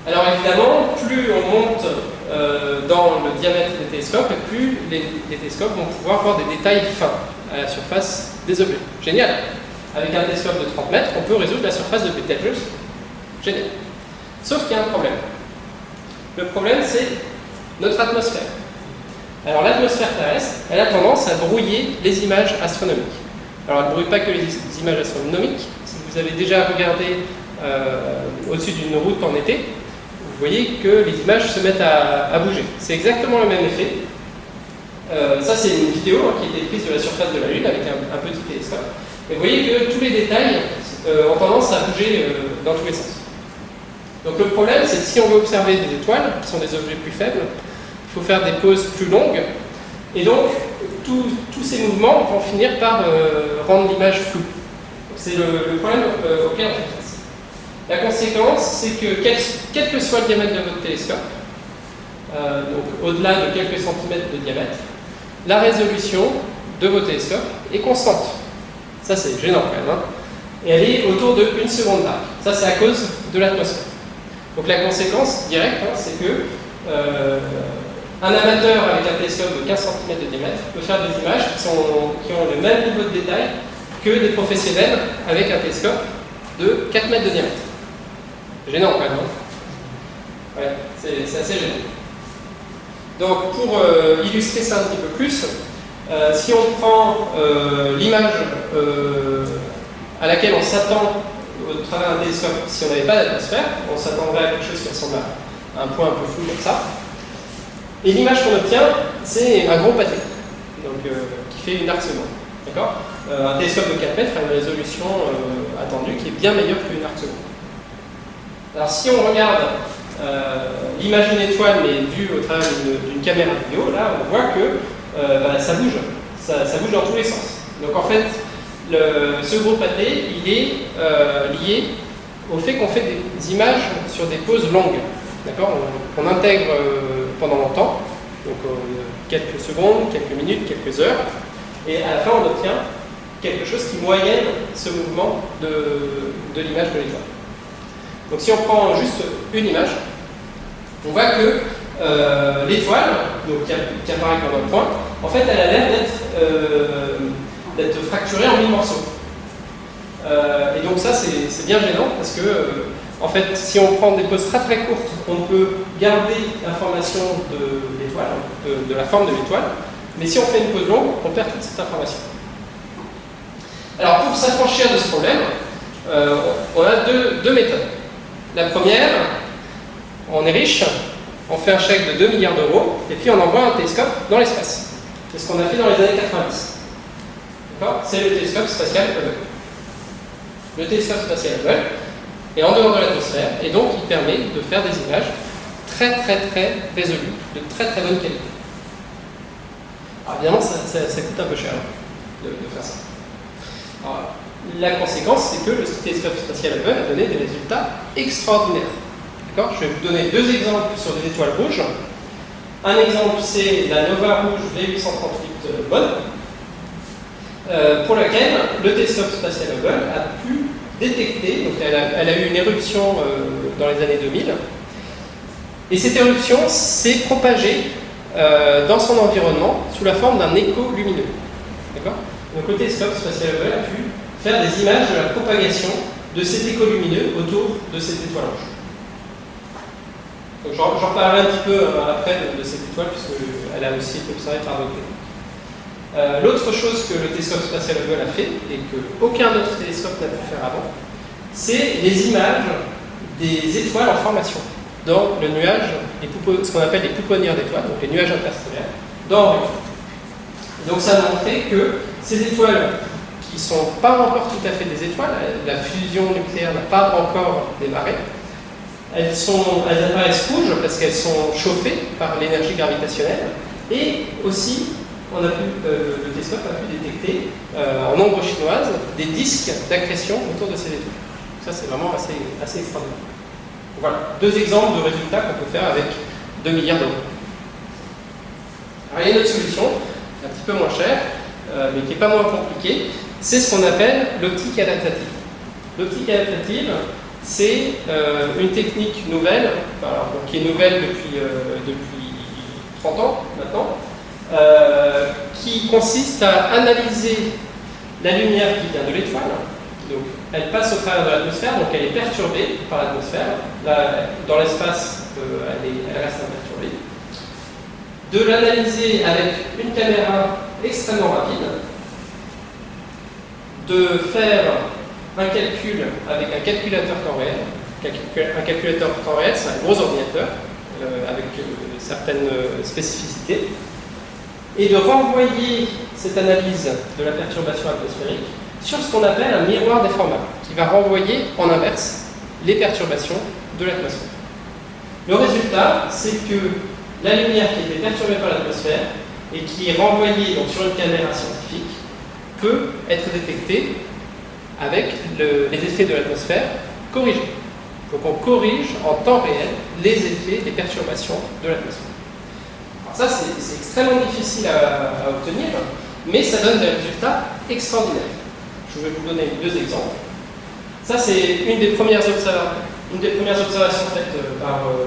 Alors évidemment, plus on monte euh, dans le diamètre des télescopes, plus les, télescopes vont pouvoir voir des détails fins à la surface des objets. Génial Avec un télescope de 30 mètres, on peut résoudre la surface de Betelgeuse. Génial Sauf qu'il y a un problème. Le problème, c'est notre atmosphère. Alors l'atmosphère terrestre, elle a tendance à brouiller les images astronomiques. Alors elle ne brouille pas que les images astronomiques. Si vous avez déjà regardé euh, au-dessus d'une route en été, vous voyez que les images se mettent à, bouger. C'est exactement le même effet. Euh, ça, c'est une vidéo hein, qui a été prise de la surface de la Lune avec un, petit télescope. Et vous voyez que tous les détails euh, ont tendance à bouger euh, dans tous les sens. Donc le problème, c'est que si on veut observer des étoiles, qui sont des objets plus faibles, il faut faire des pauses plus longues. Et donc, tous ces mouvements vont finir par rendre l'image floue. C'est le, problème auquel on fait. La conséquence, c'est que quel, que soit le diamètre de votre télescope, euh, donc au-delà de quelques centimètres de diamètre, la résolution de vos télescopes est constante. Ça, c'est gênant quand même. Hein. et elle est autour de 1 seconde d'arc. Ça, c'est à cause de l'atmosphère. Donc la conséquence directe, hein, c'est que euh, un amateur avec un télescope de 15 cm de diamètre peut faire des images qui ont le même niveau de détail que des professionnels avec un télescope de 4 mètres de diamètre gênant quand même. Hein. ouais, c'est assez gênant. Donc pour euh, illustrer ça un petit peu plus, euh, si on prend euh, l'image à laquelle on s'attend au travers d'un télescope, si on n'avait pas d'atmosphère, on s'attendrait à quelque chose qui ressemble à un point un peu flou comme ça. Et l'image qu'on obtient, c'est un gros pâté, donc, qui fait une arc seconde. D'accord Un télescope de 4 mètres a une résolution attendue qui est bien meilleure qu'une arc seconde. Alors si on regarde euh, l'image d'une étoile, mais vue au travers d'une caméra vidéo, là on voit que euh, bah, ça bouge, ça, bouge dans tous les sens. Donc en fait, ce gros pâté, il est euh, lié au fait qu'on fait des images sur des pauses longues. D'accord? On, intègre pendant longtemps, donc quelques secondes, quelques minutes, quelques heures, et à la fin on obtient quelque chose qui moyenne ce mouvement de, de l'image de l'étoile. Donc si on prend juste une image, on voit que euh, l'étoile, qui, apparaît comme un point, en fait elle a l'air d'être euh, fracturée en mille morceaux. Euh, et donc ça c'est bien gênant parce que en fait si on prend des poses très très courtes, on peut garder l'information de l'étoile, de, la forme de l'étoile, mais si on fait une pause longue, on perd toute cette information. Alors pour s'affranchir de ce problème, on a deux méthodes. La première, on est riche, on fait un chèque de 2 milliards d'euros, et puis on envoie un télescope dans l'espace. C'est ce qu'on a fait dans les années 90. C'est le télescope spatial Hubble. Le télescope spatial Hubble est en dehors de l'atmosphère, et donc il permet de faire des images très très très résolues, de très très bonne qualité. Alors évidemment, ça, coûte un peu cher de, faire ça. La conséquence, c'est que le télescope spatial Hubble a donné des résultats extraordinaires. Je vais vous donner deux exemples sur des étoiles rouges. Un exemple, c'est la Nova Rouge V838 Bonne, euh, pour laquelle le télescope spatial Hubble a pu détecter, donc elle a, eu une éruption euh, dans les années 2000, et cette éruption s'est propagée euh, dans son environnement sous la forme d'un écho lumineux. Donc le télescope spatial Hubble a pu faire des images de la propagation de cet écho lumineux autour de cette étoile rouge. J'en reparlerai un petit peu euh, après de, cette étoile, puisqu'elle a aussi été observée par d'autres euh, L'autre chose que le télescope spatial Hubble a fait, et qu'aucun autre télescope n'a pu faire avant, c'est les images des étoiles en formation dans le nuage, ce qu'on appelle les pouponnières d'étoiles, donc les nuages interstellaires, dans Donc ça a montré que ces étoiles qui ne sont pas encore tout à fait des étoiles, la fusion nucléaire n'a pas encore démarré, elles, sont, elles apparaissent rouges parce qu'elles sont chauffées par l'énergie gravitationnelle et aussi on a pu, euh, le télescope a pu détecter en nombre chinoise des disques d'accrétion autour de ces étoiles. Ça, c'est vraiment assez, assez extraordinaire. Voilà, deux exemples de résultats qu'on peut faire avec 2 milliards d'euros. Alors, il y a une autre solution, un petit peu moins chère, mais qui n'est pas moins compliquée, c'est ce qu'on appelle l'optique adaptative. L'optique adaptative, c'est euh, une technique nouvelle, qui est nouvelle depuis, euh, depuis 30 ans maintenant, euh, qui consiste à analyser la lumière qui vient de l'étoile. Donc, elle passe au travers de l'atmosphère, donc elle est perturbée par l'atmosphère. Dans l'espace, elle, elle, reste imperturbée. De l'analyser avec une caméra extrêmement rapide, de faire un calcul avec un calculateur temps réel. Un calculateur temps réel, c'est un gros ordinateur euh, avec euh, certaines euh, spécificités. Et de renvoyer cette analyse de la perturbation atmosphérique sur ce qu'on appelle un miroir déformable, qui va renvoyer en inverse les perturbations de l'atmosphère. Le résultat, c'est que la lumière qui était perturbée par l'atmosphère et qui est renvoyée donc, sur une caméra scientifique peut être détectée avec les effets de l'atmosphère corrigés. Donc on corrige en temps réel les effets des perturbations de l'atmosphère. Alors ça c'est extrêmement difficile à, obtenir, mais ça donne des résultats extraordinaires. Je vais vous donner deux exemples. Ça c'est une, des premières observations faites euh, par euh.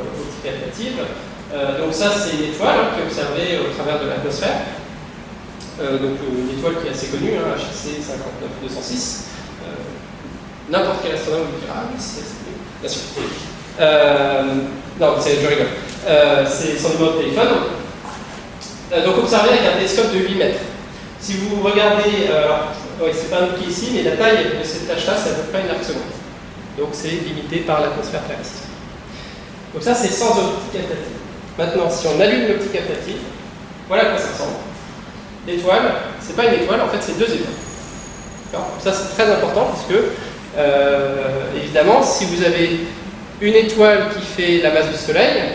Euh, donc ça c'est une étoile qui est observée au travers de l'atmosphère. Donc une étoile qui est assez connue, hein, HC 59206 n'importe quel astronome vous dira Ah oui, c'est bien sûr. Euh, non, je rigole. Euh, c'est son numéro de téléphone. Euh, donc observez avec un télescope de 8 mètres. Si vous regardez, alors, oui, c'est pas indiqué ici, mais la taille de cette tâche-là, c'est à peu près une arc seconde. Donc c'est limité par l'atmosphère terrestre. Donc ça, c'est sans optique captative. Maintenant, si on allume l'optique captative, voilà à quoi ça ressemble. L'étoile, c'est pas une étoile, en fait, c'est deux étoiles. Ça, c'est très important parce que euh, évidemment, si vous avez une étoile qui fait la masse du Soleil,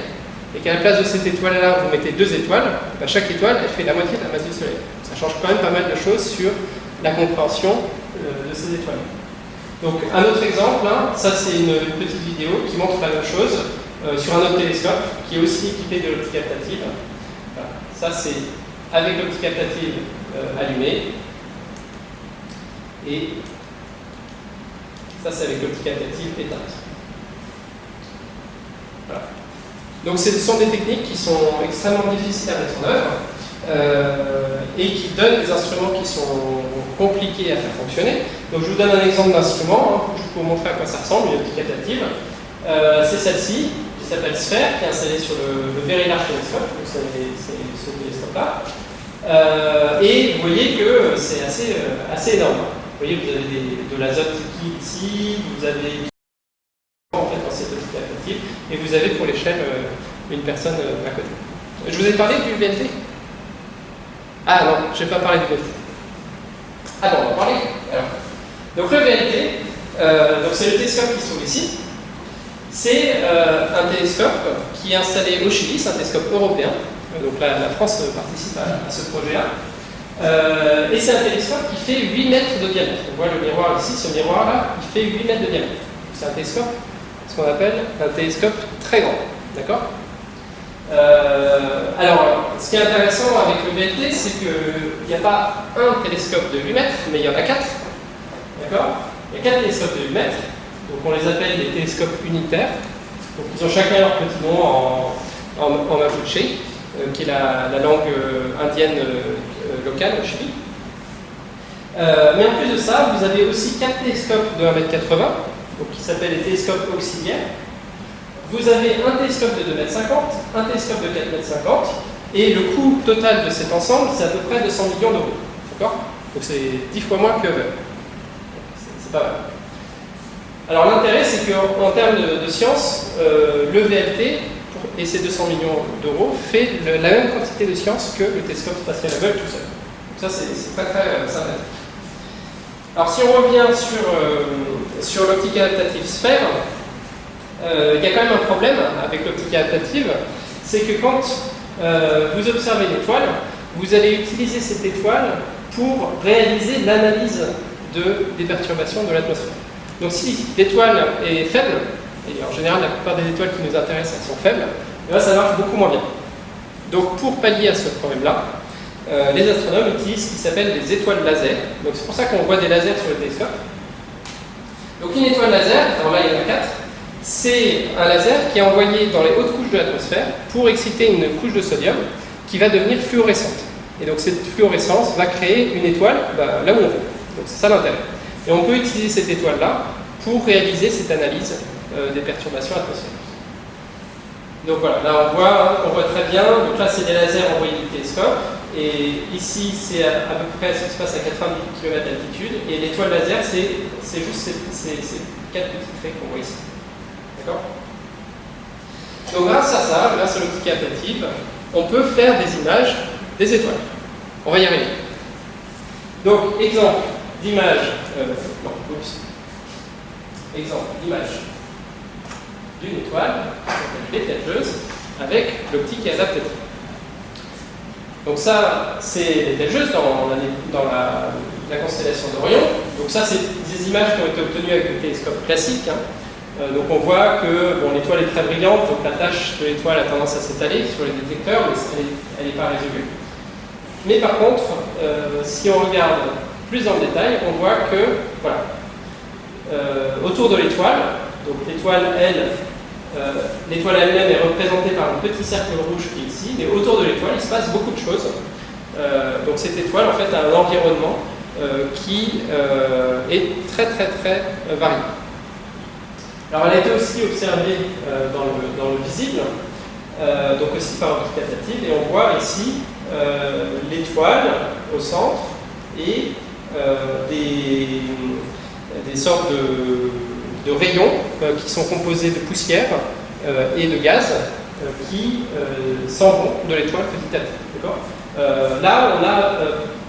et qu'à la place de cette étoile-là, vous mettez deux étoiles, bah, chaque étoile, elle fait la moitié de la masse du Soleil. Ça change quand même pas mal de choses sur la compréhension euh, de ces étoiles. Donc un autre exemple, hein, ça c'est une, petite vidéo qui montre la même chose euh, sur un autre télescope qui est aussi équipé de l'optique captative. Ça c'est avec l'optique captative allumée. Et ça, c'est avec l'optique adaptative éteinte. Voilà. Donc, ce sont des techniques qui sont extrêmement difficiles à mettre en œuvre euh, et qui donnent des instruments qui sont compliqués à faire fonctionner. Donc, je vous donne un exemple d'instrument, hein, vais vous montrer à quoi ça ressemble, une optique adaptative. Euh, c'est celle-ci, qui s'appelle Sphère, qui est installée sur le, Very Large Telescope, donc c'est ce télescope-là. Euh, et vous voyez que c'est assez, assez énorme. Vous voyez, vous avez de l'azote liquide ici, vous avez en fait dans et vous avez pour l'échelle euh, une personne euh, à côté. Je vous ai parlé du VLT Ah non, je n'ai pas parlé du VLT. Ah non, on va parler. Donc le VLT, euh, c'est le télescope qui se trouve ici. C'est un télescope qui est installé au Chili, c'est un télescope européen. Donc la, France participe à ce projet-là. Euh, et c'est un télescope qui fait 8 mètres de diamètre. On voit le miroir ici, ce miroir-là, il fait 8 mètres de diamètre. C'est un télescope, ce qu'on appelle un télescope très grand. D'accord? Euh, Alors, ce qui est intéressant avec le VLT, c'est qu'il n'y a pas un télescope de 8 mètres, mais il y en a 4. D'accord? Il y a 4 télescopes de 8 mètres. Donc on les appelle des télescopes unitaires. Donc ils ont chacun leur petit nom en, en, en qui est la, la langue indienne local au Chili. Euh, mais en plus de ça, vous avez aussi quatre télescopes de 1m80, donc qui s'appellent les télescopes auxiliaires. Vous avez un télescope de 2m50, un télescope de 4m50, et le coût total de cet ensemble, c'est à peu près 200 millions d'euros. D'accord? Donc c'est 10 fois moins que C'est pas mal. Alors l'intérêt, c'est qu'en termes de, science, euh, le VLT, et ces 200 millions d'euros, fait la même quantité de science que le télescope spatial Hubble tout seul. Ça, c'est très très euh, sympathique. Alors si on revient sur, euh, sur l'optique adaptative sphère, euh, il y a quand même un problème avec l'optique adaptative, c'est que quand vous observez une étoile, vous allez utiliser cette étoile pour réaliser l'analyse de, des perturbations de l'atmosphère. Donc si l'étoile est faible, et en général la plupart des étoiles qui nous intéressent elles sont faibles, et eh ça marche beaucoup moins bien. Donc pour pallier à ce problème-là, euh, les astronomes utilisent ce qui s'appelle des étoiles laser. Donc c'est pour ça qu'on voit des lasers sur le télescope. Donc une étoile laser, alors là il y en a quatre, c'est un laser qui est envoyé dans les hautes couches de l'atmosphère pour exciter une couche de sodium qui va devenir fluorescente. Et donc cette fluorescence va créer une étoile bah, là où on veut. Donc c'est ça l'intérêt. Et on peut utiliser cette étoile-là pour réaliser cette analyse euh, des perturbations atmosphériques. Donc voilà, là on voit, hein, on voit très bien, donc là c'est des lasers envoyés du télescope, et ici c'est à, peu près ce qui se passe à 90 km d'altitude, et l'étoile laser c'est juste ces, quatre petits traits qu'on voit ici. D'accord? Donc grâce à ça, grâce à l'optique adaptative, on peut faire des images des étoiles. On va y arriver. Donc exemple d'image, euh, non, oups. Exemple d'image d'une étoile, l'étageuse, avec l'optique adaptative. Donc ça, c'est l'étageuse dans, dans la, la, constellation d'Orion. Donc ça, c'est des images qui ont été obtenues avec le télescope classique. Hein. Euh, donc on voit que l'étoile est très brillante, donc la tâche de l'étoile a tendance à s'étaler sur les détecteurs, mais elle n'est pas résolue. Mais par contre, euh, si on regarde plus dans le détail, on voit que, voilà, euh, autour de l'étoile, donc l'étoile, elle, l'étoile elle-même est représentée par un petit cercle rouge qui est ici, mais autour de l'étoile, il se passe beaucoup de choses. Euh, donc cette étoile, en fait, a un environnement qui est très très très varié. Alors elle a été aussi observée dans le, visible, donc aussi par optique et on voit ici l'étoile au centre et des sortes de, rayons euh, qui sont composés de poussière euh, et de gaz euh, qui s'en vont de l'étoile petit à petit. là, on a,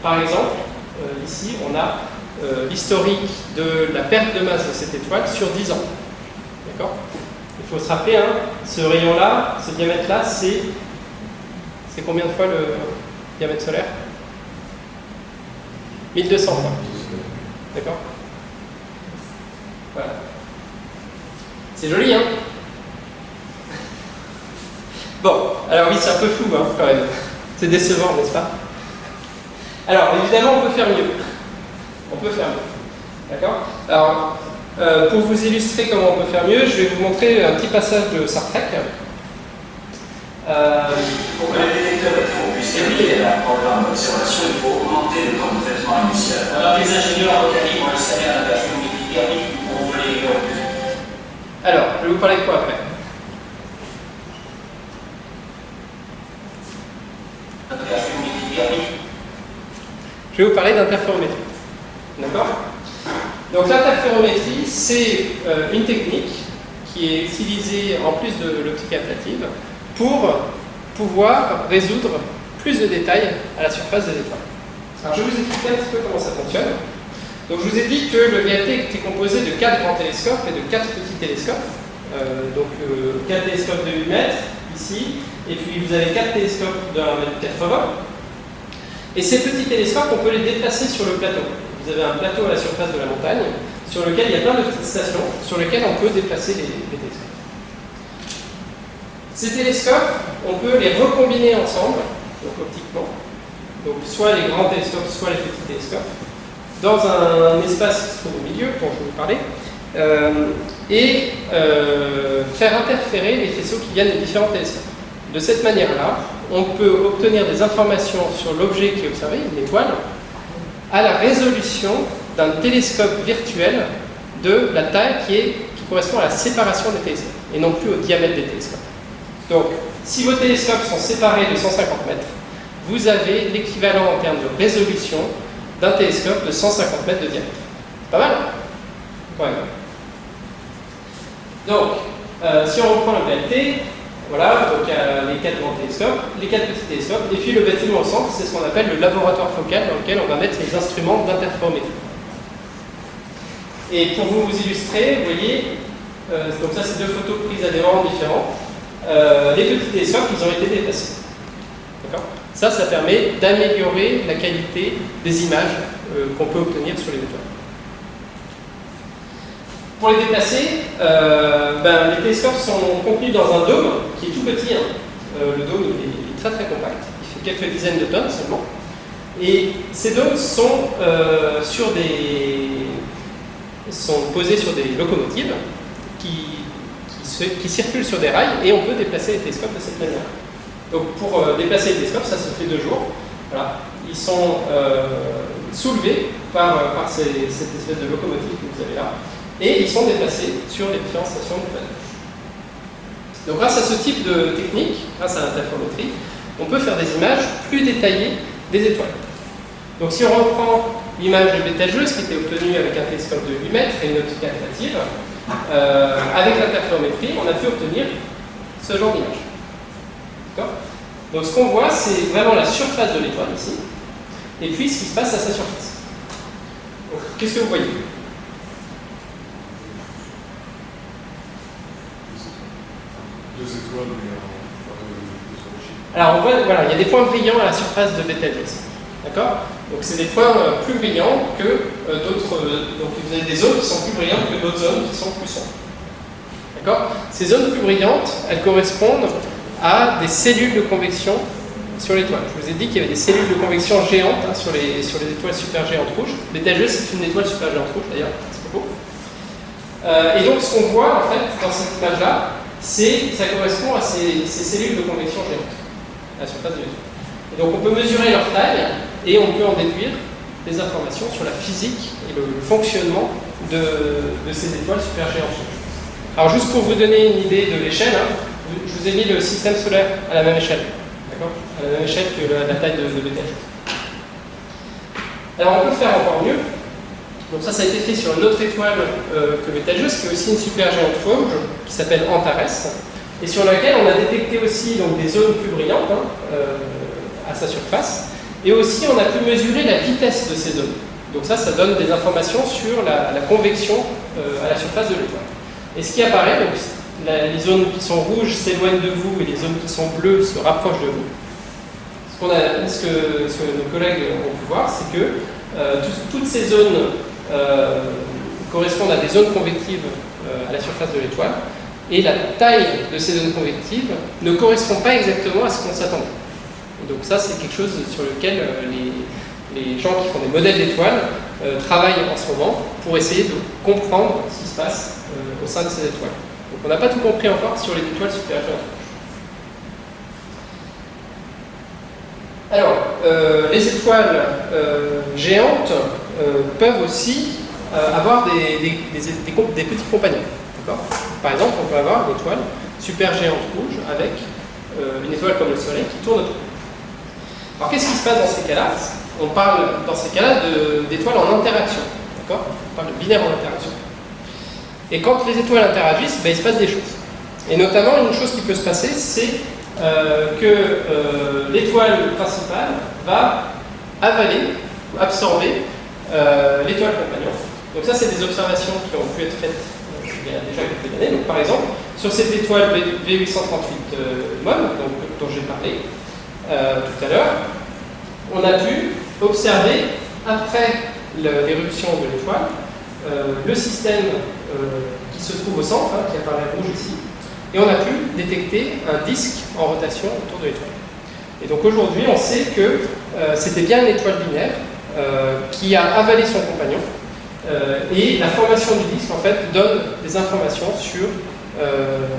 par exemple, ici, on a l'historique de la perte de masse de cette étoile sur 10 ans. D'accord Il faut se rappeler, hein, ce rayon-là, ce diamètre-là, c'est c'est combien de fois le diamètre solaire 1200 fois. D'accord c'est joli, hein Bon, alors oui, c'est un peu flou, hein, quand même. C'est décevant, n'est-ce pas? Alors, évidemment, on peut faire mieux. On peut faire mieux. D'accord? Alors, euh, pour vous illustrer comment on peut faire mieux, je vais vous montrer un petit passage de Sartrek. Euh, pour que les détecteurs puissent évoluer un programme d'observation, il faut augmenter le temps de traitement initial. Alors, les ingénieurs localisent vont installer un interférométrique thermique pour voler les alors, je vais vous parler de quoi après Je vais vous parler d'interférométrie. D'accord Donc l'interférométrie, c'est euh, une technique qui est utilisée en plus de l'optique ablative pour pouvoir résoudre plus de détails à la surface des étoiles. Alors je vais vous expliquer un petit peu comment ça fonctionne. Donc je vous ai dit que le VAT était composé de 4 grands télescopes et de 4 petits télescopes. Euh, donc 4 euh, télescopes de 8 mètres, ici, et puis vous avez 4 télescopes de 1m80. Et ces petits télescopes, on peut les déplacer sur le plateau. Vous avez un plateau à la surface de la montagne, sur lequel il y a plein de petites stations, sur lesquelles on peut déplacer les, les télescopes. Ces télescopes, on peut les recombiner ensemble, donc optiquement, donc soit les grands télescopes, soit les petits télescopes, dans un, espace qui se trouve au milieu, dont je vous parler, euh, et euh, faire interférer les faisceaux qui viennent des différents télescopes. De cette manière-là, on peut obtenir des informations sur l'objet qui est observé, une étoile, à la résolution d'un télescope virtuel de la taille qui, est, qui correspond à la séparation des télescopes, et non plus au diamètre des télescopes. Donc, si vos télescopes sont séparés de 150 mètres, vous avez l'équivalent en termes de résolution d'un télescope de 150 mètres de diamètre. Pas mal Ouais. Donc, euh, si on reprend le BLT, voilà, donc a les quatre grands télescopes, les quatre petits télescopes, et puis le bâtiment au centre, c'est ce qu'on appelle le laboratoire focal dans lequel on va mettre les instruments d'interférométrie. Et pour vous illustrer, vous voyez, euh, donc ça c'est deux photos prises à des moments différents, euh, les petits télescopes, ils ont été déplacés. D'accord? Ça, ça permet d'améliorer la qualité des images euh, qu'on peut obtenir sur les étoiles. Pour les déplacer, euh, ben, les télescopes sont contenus dans un dôme qui est tout petit. Hein. Euh, le dôme est très très compact, il fait quelques dizaines de tonnes seulement. Et ces dômes sont, posés sur des locomotives qui, circulent sur des rails et on peut déplacer les télescopes de cette manière. Donc pour euh, déplacer les télescopes, ça se fait deux jours. Voilà. Ils sont euh, soulevés par, euh, cette espèce de locomotive que vous avez là et ils sont déplacés sur les différentes stations de planète. Donc grâce à ce type de technique, grâce à l'interférométrie, on peut faire des images plus détaillées des étoiles. Donc si on reprend l'image de Betelgeuse qui était obtenue avec un télescope de 8 mètres et une optique euh, avec l'interférométrie, on a pu obtenir ce genre d'image. Donc ce qu'on voit, c'est vraiment la surface de l'étoile ici, et puis ce qui se passe à sa surface. Qu'est-ce que vous voyez? Deux étoiles, Alors on voit, voilà, il y a des points brillants à la surface de Betelgeuse. D'accord? Donc c'est des points euh, plus brillants que euh, d'autres. Euh, donc vous avez des zones qui sont plus brillantes que d'autres zones qui sont plus sombres. D'accord? Ces zones plus brillantes, elles correspondent à des cellules de convection sur l'étoile. Je vous ai dit qu'il y avait des cellules de convection géantes hein, sur, les, sur les étoiles supergéantes rouges. Betelgeuse, c'est une étoile supergéante rouge d'ailleurs, c'est beau. Euh, et donc ce qu'on voit en fait dans cette image-là, c'est ça correspond à ces, ces, cellules de convection géantes à la surface de l'étoile. Et donc on peut mesurer leur taille et on peut en déduire des informations sur la physique et le, fonctionnement de, ces étoiles supergéantes. Alors juste pour vous donner une idée de l'échelle, hein, je vous ai mis le système solaire à la même échelle, d'accord? À la même échelle que la, taille de, de Alors on peut faire encore mieux. Donc ça, ça a été fait sur une autre étoile euh, que Betelgeuse, qui est aussi une supergéante rouge, qui s'appelle Antares, et sur laquelle on a détecté aussi donc, des zones plus brillantes hein, euh, à sa surface. Et aussi, on a pu mesurer la vitesse de ces zones. Donc ça, ça donne des informations sur la, convection euh, à la surface de l'étoile. Et ce qui apparaît, donc, les zones qui sont rouges s'éloignent de vous et les zones qui sont bleues se rapprochent de vous. Ce, que, nos collègues ont pu voir, c'est que euh, toutes ces zones euh, correspondent à des zones convectives à la surface de l'étoile, et la taille de ces zones convectives ne correspond pas exactement à ce qu'on s'attendait. Donc ça, c'est quelque chose sur lequel euh, les, gens qui font des modèles d'étoiles euh, travaillent en ce moment pour essayer de comprendre ce qui se passe euh, au sein de ces étoiles. Donc on n'a pas tout compris encore sur les étoiles supérieures. Alors, les étoiles géantes peuvent aussi avoir des, petits compagnons. Par exemple, on peut avoir une étoile super géante rouge avec une étoile comme le Soleil qui tourne autour. Alors qu'est-ce qui se passe dans ces cas-là? On parle dans ces cas-là d'étoiles en interaction. On parle de binaire en interaction. Et quand les étoiles interagissent, ben, il se passe des choses. Et notamment, une chose qui peut se passer, c'est euh, que euh, l'étoile principale va avaler, absorber euh, l'étoile compagnon. Donc ça, c'est des observations qui ont pu être faites il y a déjà quelques années. Donc par exemple, sur cette étoile V838 MON, dont j'ai parlé, tout à l'heure, on a pu observer, après l'éruption de l'étoile, le système qui se trouve au centre, hein, qui apparaît rouge ici, et on a pu détecter un disque en rotation autour de l'étoile. Et donc aujourd'hui, on sait que c'était bien une étoile binaire qui a avalé son compagnon, et la formation du disque, en fait, donne des informations sur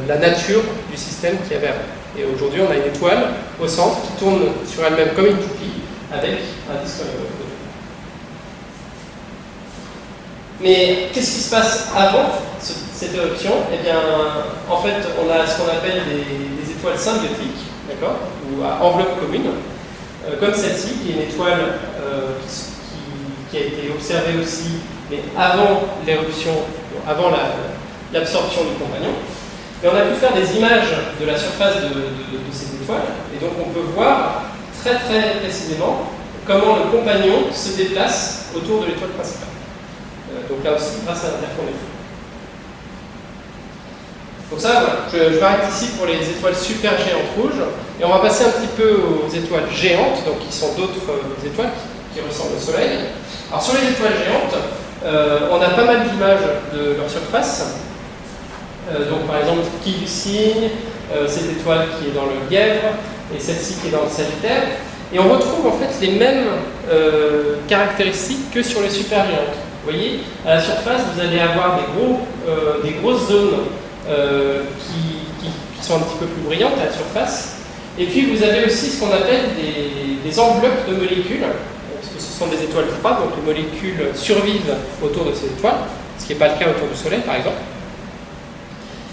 la nature du système qui avait avant. Et aujourd'hui, on a une étoile au centre qui tourne sur elle-même comme une toupie avec un disque Mais qu'est-ce qui se passe avant cette éruption? Eh bien, en fait, on a ce qu'on appelle des, étoiles symbiotiques, d'accord? Ou à enveloppe commune, euh, comme celle-ci, qui est une étoile euh, qui, a été observée aussi, mais avant l'éruption, avant l'absorption du compagnon. Et on a pu faire des images de la surface de, ces étoiles, et donc on peut voir très très précisément comment le compagnon se déplace autour de l'étoile principale. Donc là aussi, grâce à l'interférométrie. Donc ça, je, je m'arrête ici pour les étoiles super géantes rouges, et on va passer un petit peu aux étoiles géantes, donc qui sont d'autres euh, étoiles qui, ressemblent au Soleil. Alors sur les étoiles géantes, euh, on a pas mal d'images de leur surface. Euh, donc par exemple, qui du cygne, cette étoile qui est dans le Lièvre, et celle-ci qui est dans le Sagittaire. Et on retrouve en fait les mêmes caractéristiques que sur les supergéantes. Vous voyez, à la surface, vous allez avoir des, euh, grosses zones euh, qui, sont un petit peu plus brillantes à la surface. Et puis vous avez aussi ce qu'on appelle des, enveloppes de molécules, parce que ce sont des étoiles froides, donc les molécules survivent autour de ces étoiles, ce qui n'est pas le cas autour du Soleil par exemple.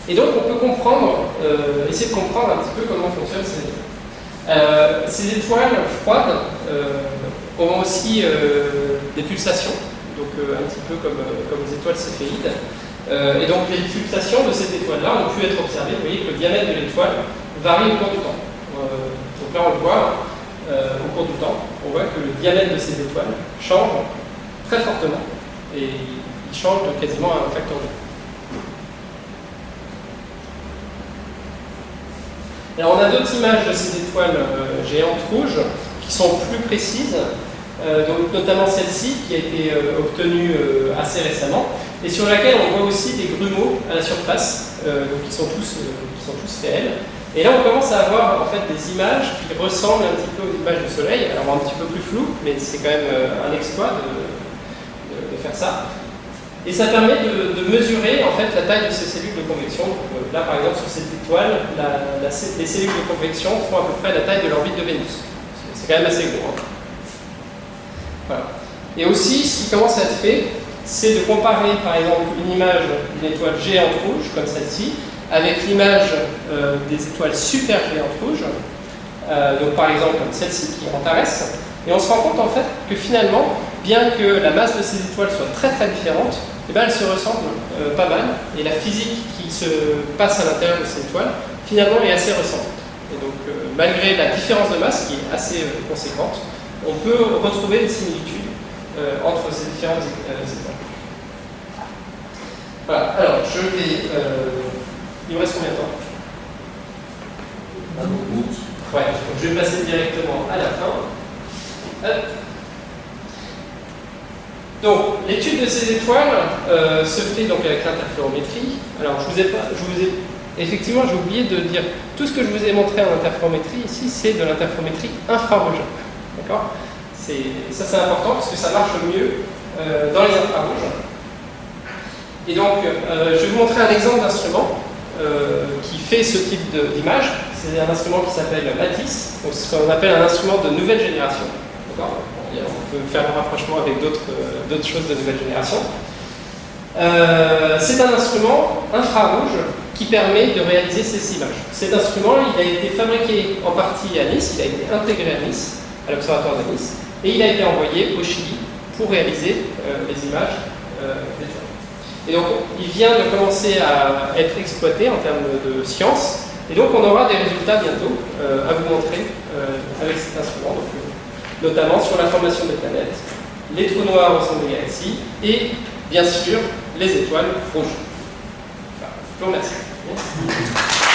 Et donc on peut comprendre, euh, essayer de comprendre un petit peu comment fonctionnent ces étoiles. Euh, ces étoiles froides euh, ont aussi euh, des pulsations, donc euh, un petit peu comme, euh, comme les étoiles céphéides. Euh, et donc les pulsations de cette étoile-là ont pu être observées. Vous voyez que le diamètre de l'étoile varie au cours du temps. Donc là on le voit au cours du temps. On voit que le diamètre de ces étoiles change très fortement et il change de quasiment un facteur 2. Alors on a d'autres images de ces étoiles géantes rouges qui sont plus précises, donc notamment celle-ci qui a été euh, obtenue euh, assez récemment et sur laquelle on voit aussi des grumeaux à la surface, euh, qui sont tous, euh, qui sont tous réels. Et là on commence à avoir en fait des images qui ressemblent un petit peu aux images du Soleil, alors un petit peu plus floues, mais c'est quand même euh, un exploit de, de- faire ça. Et ça permet de, de mesurer en fait la taille de ces cellules de convection. Euh, là, par exemple, sur cette étoile, les cellules de convection font à peu près la taille de l'orbite de Vénus. C'est- C'est quand même assez gros. hein. Et aussi, ce qui commence à être fait, c'est de comparer, par exemple, une image d'une étoile géante rouge, comme celle-ci, avec l'image euh, des étoiles super géantes rouges. Euh, donc, par exemple, comme celle-ci qui est Antares. Et on se rend compte en fait que finalement, bien que la masse de ces étoiles soit très très différente, eh ben, elles se ressemblent euh, pas mal. Et la physique qui se passe à l'intérieur de ces étoiles, finalement, est assez ressemblante. Et donc, malgré la différence de masse qui est assez conséquente, on peut retrouver des similitudes euh, entre ces différentes euh, étoiles. Voilà, alors je vais. euh, il me reste combien de temps? Ouais, donc je vais passer directement à la fin. Hop. Donc, l'étude de ces étoiles euh, se fait donc avec l'interférométrie. Alors, je vous ai pas, je vous ai, effectivement, j'ai oublié de dire tout ce que je vous ai montré en interférométrie ici, c'est de l'interférométrie infrarouge. D'accord ça, c'est important parce que ça marche mieux euh, dans les infrarouges. Et donc, euh, je vais vous montrer un exemple d'instrument euh, qui fait ce type d'image. C'est un instrument qui s'appelle Lattice, donc ce qu'on appelle un instrument de nouvelle génération. On peut faire un rapprochement avec d'autres choses de nouvelle génération. C'est un instrument infrarouge qui permet de réaliser ces images. Cet instrument, il a été fabriqué en partie à Nice, il a été intégré à Nice, à l'Observatoire de Nice, et il a été envoyé au Chili pour réaliser euh, les images euh, d'étoiles. Et donc, il vient de commencer à être exploité en termes de science. Et donc, on aura des résultats bientôt euh, à vous montrer avec cet instrument, notamment sur la formation des planètes, les trous noirs au centre des galaxies et, bien sûr, les étoiles rouges. Voilà. Je vous remercie.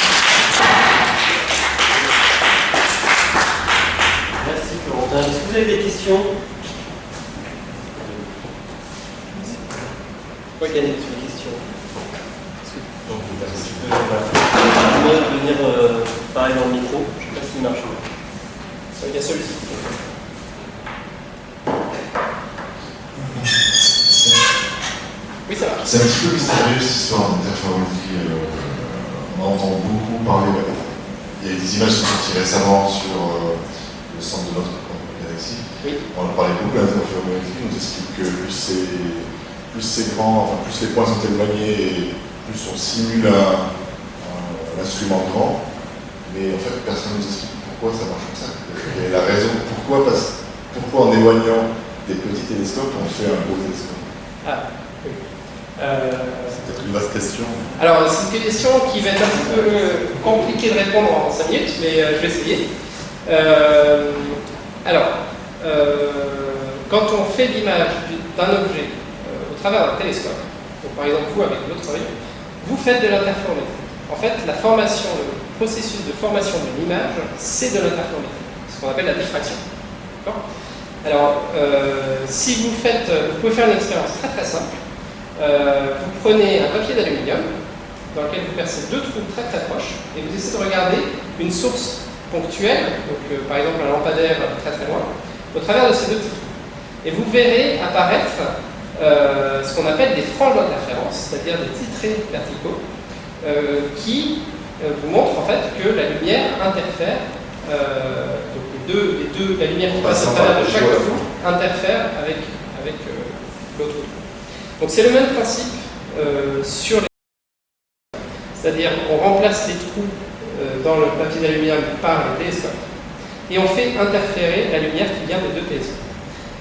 Florentin. Est-ce que vous avez des questions Oui, Yannick, tu as une question Est-ce que Donc, tu peux voilà. venir euh, parler dans le micro Je ne sais pas s'il marche. Il y a celui-ci. Oui, ça marche. C'est un petit peu mystérieux cette histoire d'interférométrie. Euh, on entend beaucoup parler. Il y a des images qui sont sorties récemment sur euh, le centre de notre. Oui. On a parlé beaucoup. On nous explique que plus c'est plus c'est grand, enfin, plus les points sont éloignés et plus on simule un, instrument grand. Mais en fait, personne ne nous explique pourquoi ça marche comme ça. Et la raison, pourquoi, parce, pourquoi en éloignant des petits télescopes, on fait un gros télescope Ah, oui. Euh, C'est peut-être une vaste question. Alors, c'est une question qui va être un petit peu compliquée de répondre en 5 minutes, mais euh, je vais essayer. Euh, alors, quand on fait l'image du- d'un objet euh, au travers d'un télescope, donc par exemple vous avec votre œil, vous faites de l'interférométrie. En fait, le processus de formation de l'image, c'est de l'interférométrie, ce qu'on appelle la diffraction. Alors, euh, si vous faites, vous pouvez faire une expérience très très simple. Euh, vous prenez un papier d'aluminium dans lequel vous percez deux trous très très proches et vous essayez de regarder une source ponctuelle, donc euh, par exemple un lampadaire très très loin, au travers de ces deux trous. Et vous verrez apparaître ce qu'on appelle des franges d'interférence, c'est-à-dire des traits verticaux, qui vous montrent en fait que la lumière interfère les deux, la lumière qui passe à travers de chaque trou interfère avec, avec euh, l'autre. Donc c'est le même principe euh, sur les c'est-à-dire on remplace les trous euh, dans le papier d'aluminium par le télescope et on fait interférer la lumière qui vient des deux télescopes.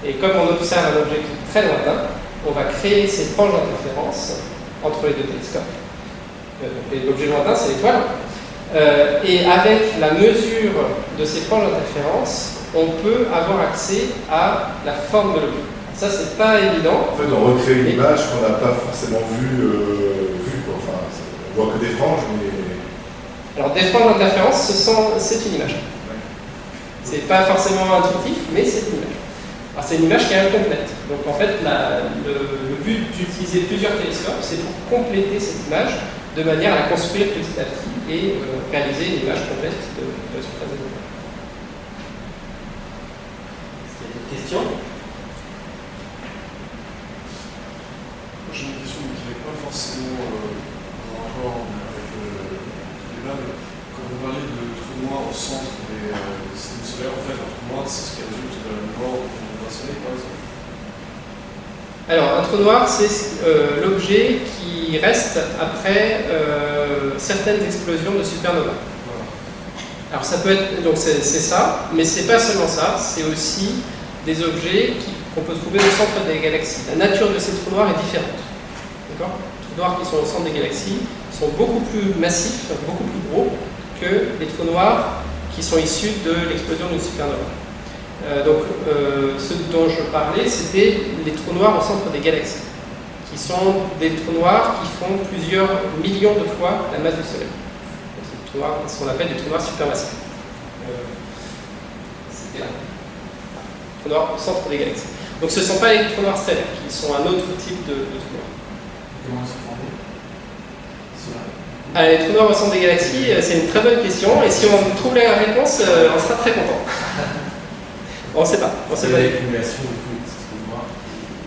Et comme on observe un objet qui est très lointain, on va créer ces franges d'interférence entre les deux télescopes. L'objet lointain, c'est l'étoile. Euh, et avec la mesure de ces franges d'interférence, on peut avoir accès à la forme de l'objet. Ça, c'est pas évident. En fait, on recrée une image qu'on n'a pas forcément vue. Euh, Enfin, on voit que des franges, mais. Alors, des franges d'interférence, c'est une image. C'est pas forcément intuitif, mais c'est une image. Alors, c'est une image qui est incomplète. Donc, en fait, le, le but d'utiliser plusieurs télescopes, c'est pour compléter cette image de manière à la construire petit à petit et euh, réaliser une image complète de, de la surface des Est-ce qu'il y a d'autres questions? J'ai une question qui n'est pas forcément euh, en rapport avec le débat, mais quand vous parlez de trous noirs au centre euh, en fait, un trou noir, c'est ce qui résulte de la mort par exemple alors, un trou noir, c'est euh, l'objet qui reste après euh, certaines explosions de supernova. Alors, ça peut être, donc c'est ça, mais c'est pas seulement ça, c'est aussi des objets qu'on peut trouver au centre des galaxies. La nature de ces trous noirs est différente. D'accord? Les trous noirs qui sont au centre des galaxies sont beaucoup plus massifs, beaucoup plus gros que les trous noirs qui sont issus de l'explosion d'une supernova. Euh, donc, euh, ce dont je parlais, c'était les trous noirs au centre des galaxies, qui sont des trous noirs qui font plusieurs millions de fois la masse du Soleil. C'est ce qu'on appelle des trous noirs supermassifs. Euh, c'était là. Trous noirs au centre des galaxies. Donc, ce ne sont pas les trous noirs stellaires, qui sont un autre type de, de trous noirs. Les trous noirs au centre des galaxies, c'est une très bonne question, et si on trouve la réponse, on sera très content. On ne sait pas. On sait pas.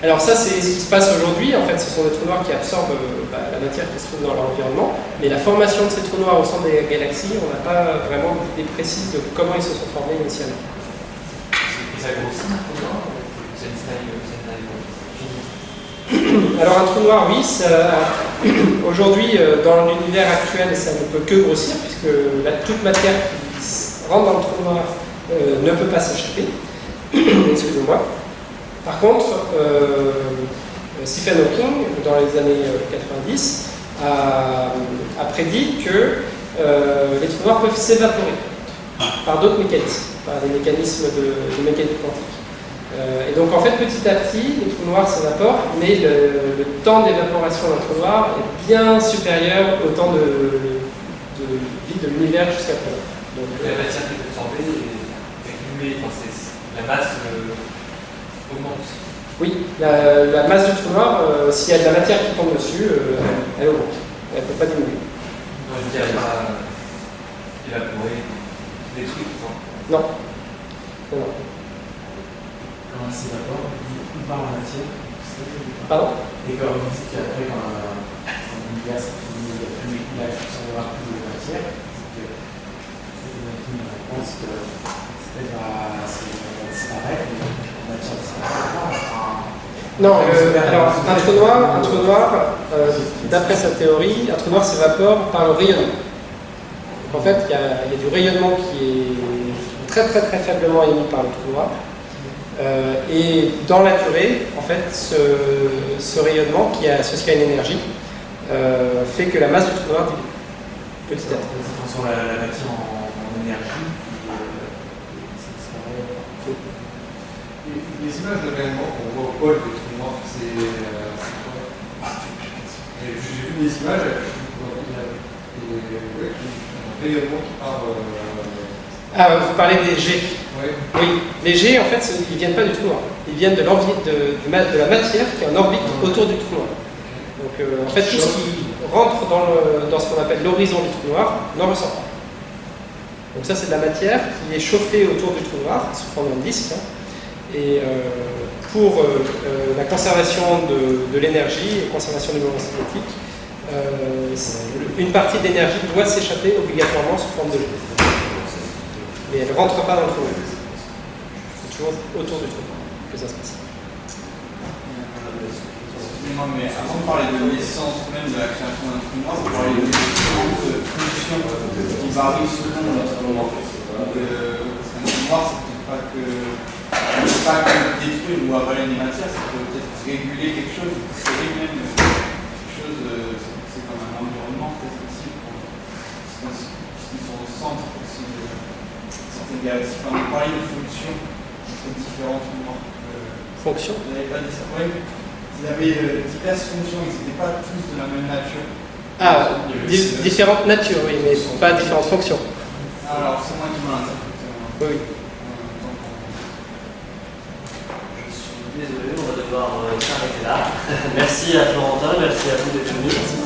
Alors ça, c'est ce qui se passe aujourd'hui. En fait, ce sont des trous noirs qui absorbent euh, bah, la matière qui se trouve dans l'environnement. Mais la formation de ces trous noirs au centre des galaxies, on n'a pas vraiment d'idée précise de comment ils se sont formés initialement. ça grossit Alors un trou noir, oui. Aujourd'hui, euh, dans l'univers actuel, ça ne peut que grossir, puisque la, toute matière qui rentre dans le trou noir euh, ne peut pas s'échapper. Excusez-moi. Par contre, euh, Stephen Hawking, dans les années 90, euh, a, prédit que les trous noirs peuvent s'évaporer par d'autres mécanismes, par des mécanismes de, mécanique quantique. Et donc en fait, petit à petit, les trous noirs s'évaporent, mais le, temps d'évaporation d'un trou noir est bien supérieur au temps de, vie de l'univers jusqu'à présent. Donc, la matière qui est absorbée est accumulée, la masse euh, augmente. Oui, la, masse du trou noir, euh, s'il y a de la matière qui tombe dessus, euh, elle augmente. Elle ne peut pas diminuer. Non, je veux dire, elle va évaporer, détruire, non Non. Non. Quand elle s'évapore, par la matière Pardon? Et quand vous dites qu'après, quand l'univers s'est fini, il n'y a plus de matière, c'est que une réponse que c'est non, euh, alors un trou noir, un trou noir euh, d'après sa théorie, un trou noir s'évapore par le rayonnement. en fait, il y, a du rayonnement qui est très très très faiblement émis par le trou noir. Euh, et dans la durée, en fait, ce, rayonnement qui est associé à une énergie fait que la masse du trou noir diminue petit à petit. la, matière en énergie les images de rayonnement qu'on voit au pôle des trous noirs, c'est quoi? J'ai vu des images, il y a Et ouais, un rayonnement qui part. Euh, ah, vous parlez des ouais. Oui, les G, en fait, ils viennent pas du trou noir. Ils viennent de, de, de, de la matière qui est en orbite autour du trou noir. Donc, euh, en fait, tout ce qui rentre dans, le, dans ce qu'on appelle l'horizon du trou noir n'en ressort pas. Donc ça, c'est de la matière qui est chauffée autour du trou noir, sous forme d'un disque. Hein. Et euh, pour euh, la conservation de, l'énergie et conservation du mouvement cinétique, une partie de l'énergie doit s'échapper obligatoirement sous forme de jet. Mais elle ne rentre pas dans le trou noir. C'est autour du noir que ça se passe. Excusez-moi, mais avant de parler de l'essence même de la création d'un trou noir, vous parlez de différentes fonctions qui varient selon notre moment. Donc, euh, un noir, c'est peut-être pas que pas que détruire ou avaler des matières, peut peut-être réguler quelque chose, créer même quelque chose, euh, c'est comme un environnement peut-être aussi, puisqu'ils sont au centre aussi de certaines galaxies. Enfin, vous parlez de fonctions entre différents trous noirs. Fonctions Vous n'avez pas dit ça Oui. Ils avaient euh, diverses fonctions, ils n'étaient pas tous de la même nature. Ah, di différentes natures, oui, mais pas différentes fonctions. Alors, c'est moi qui m'en interprété. Oui. Désolé, on va devoir s'arrêter là. merci à Florentin, merci à vous d'être venus.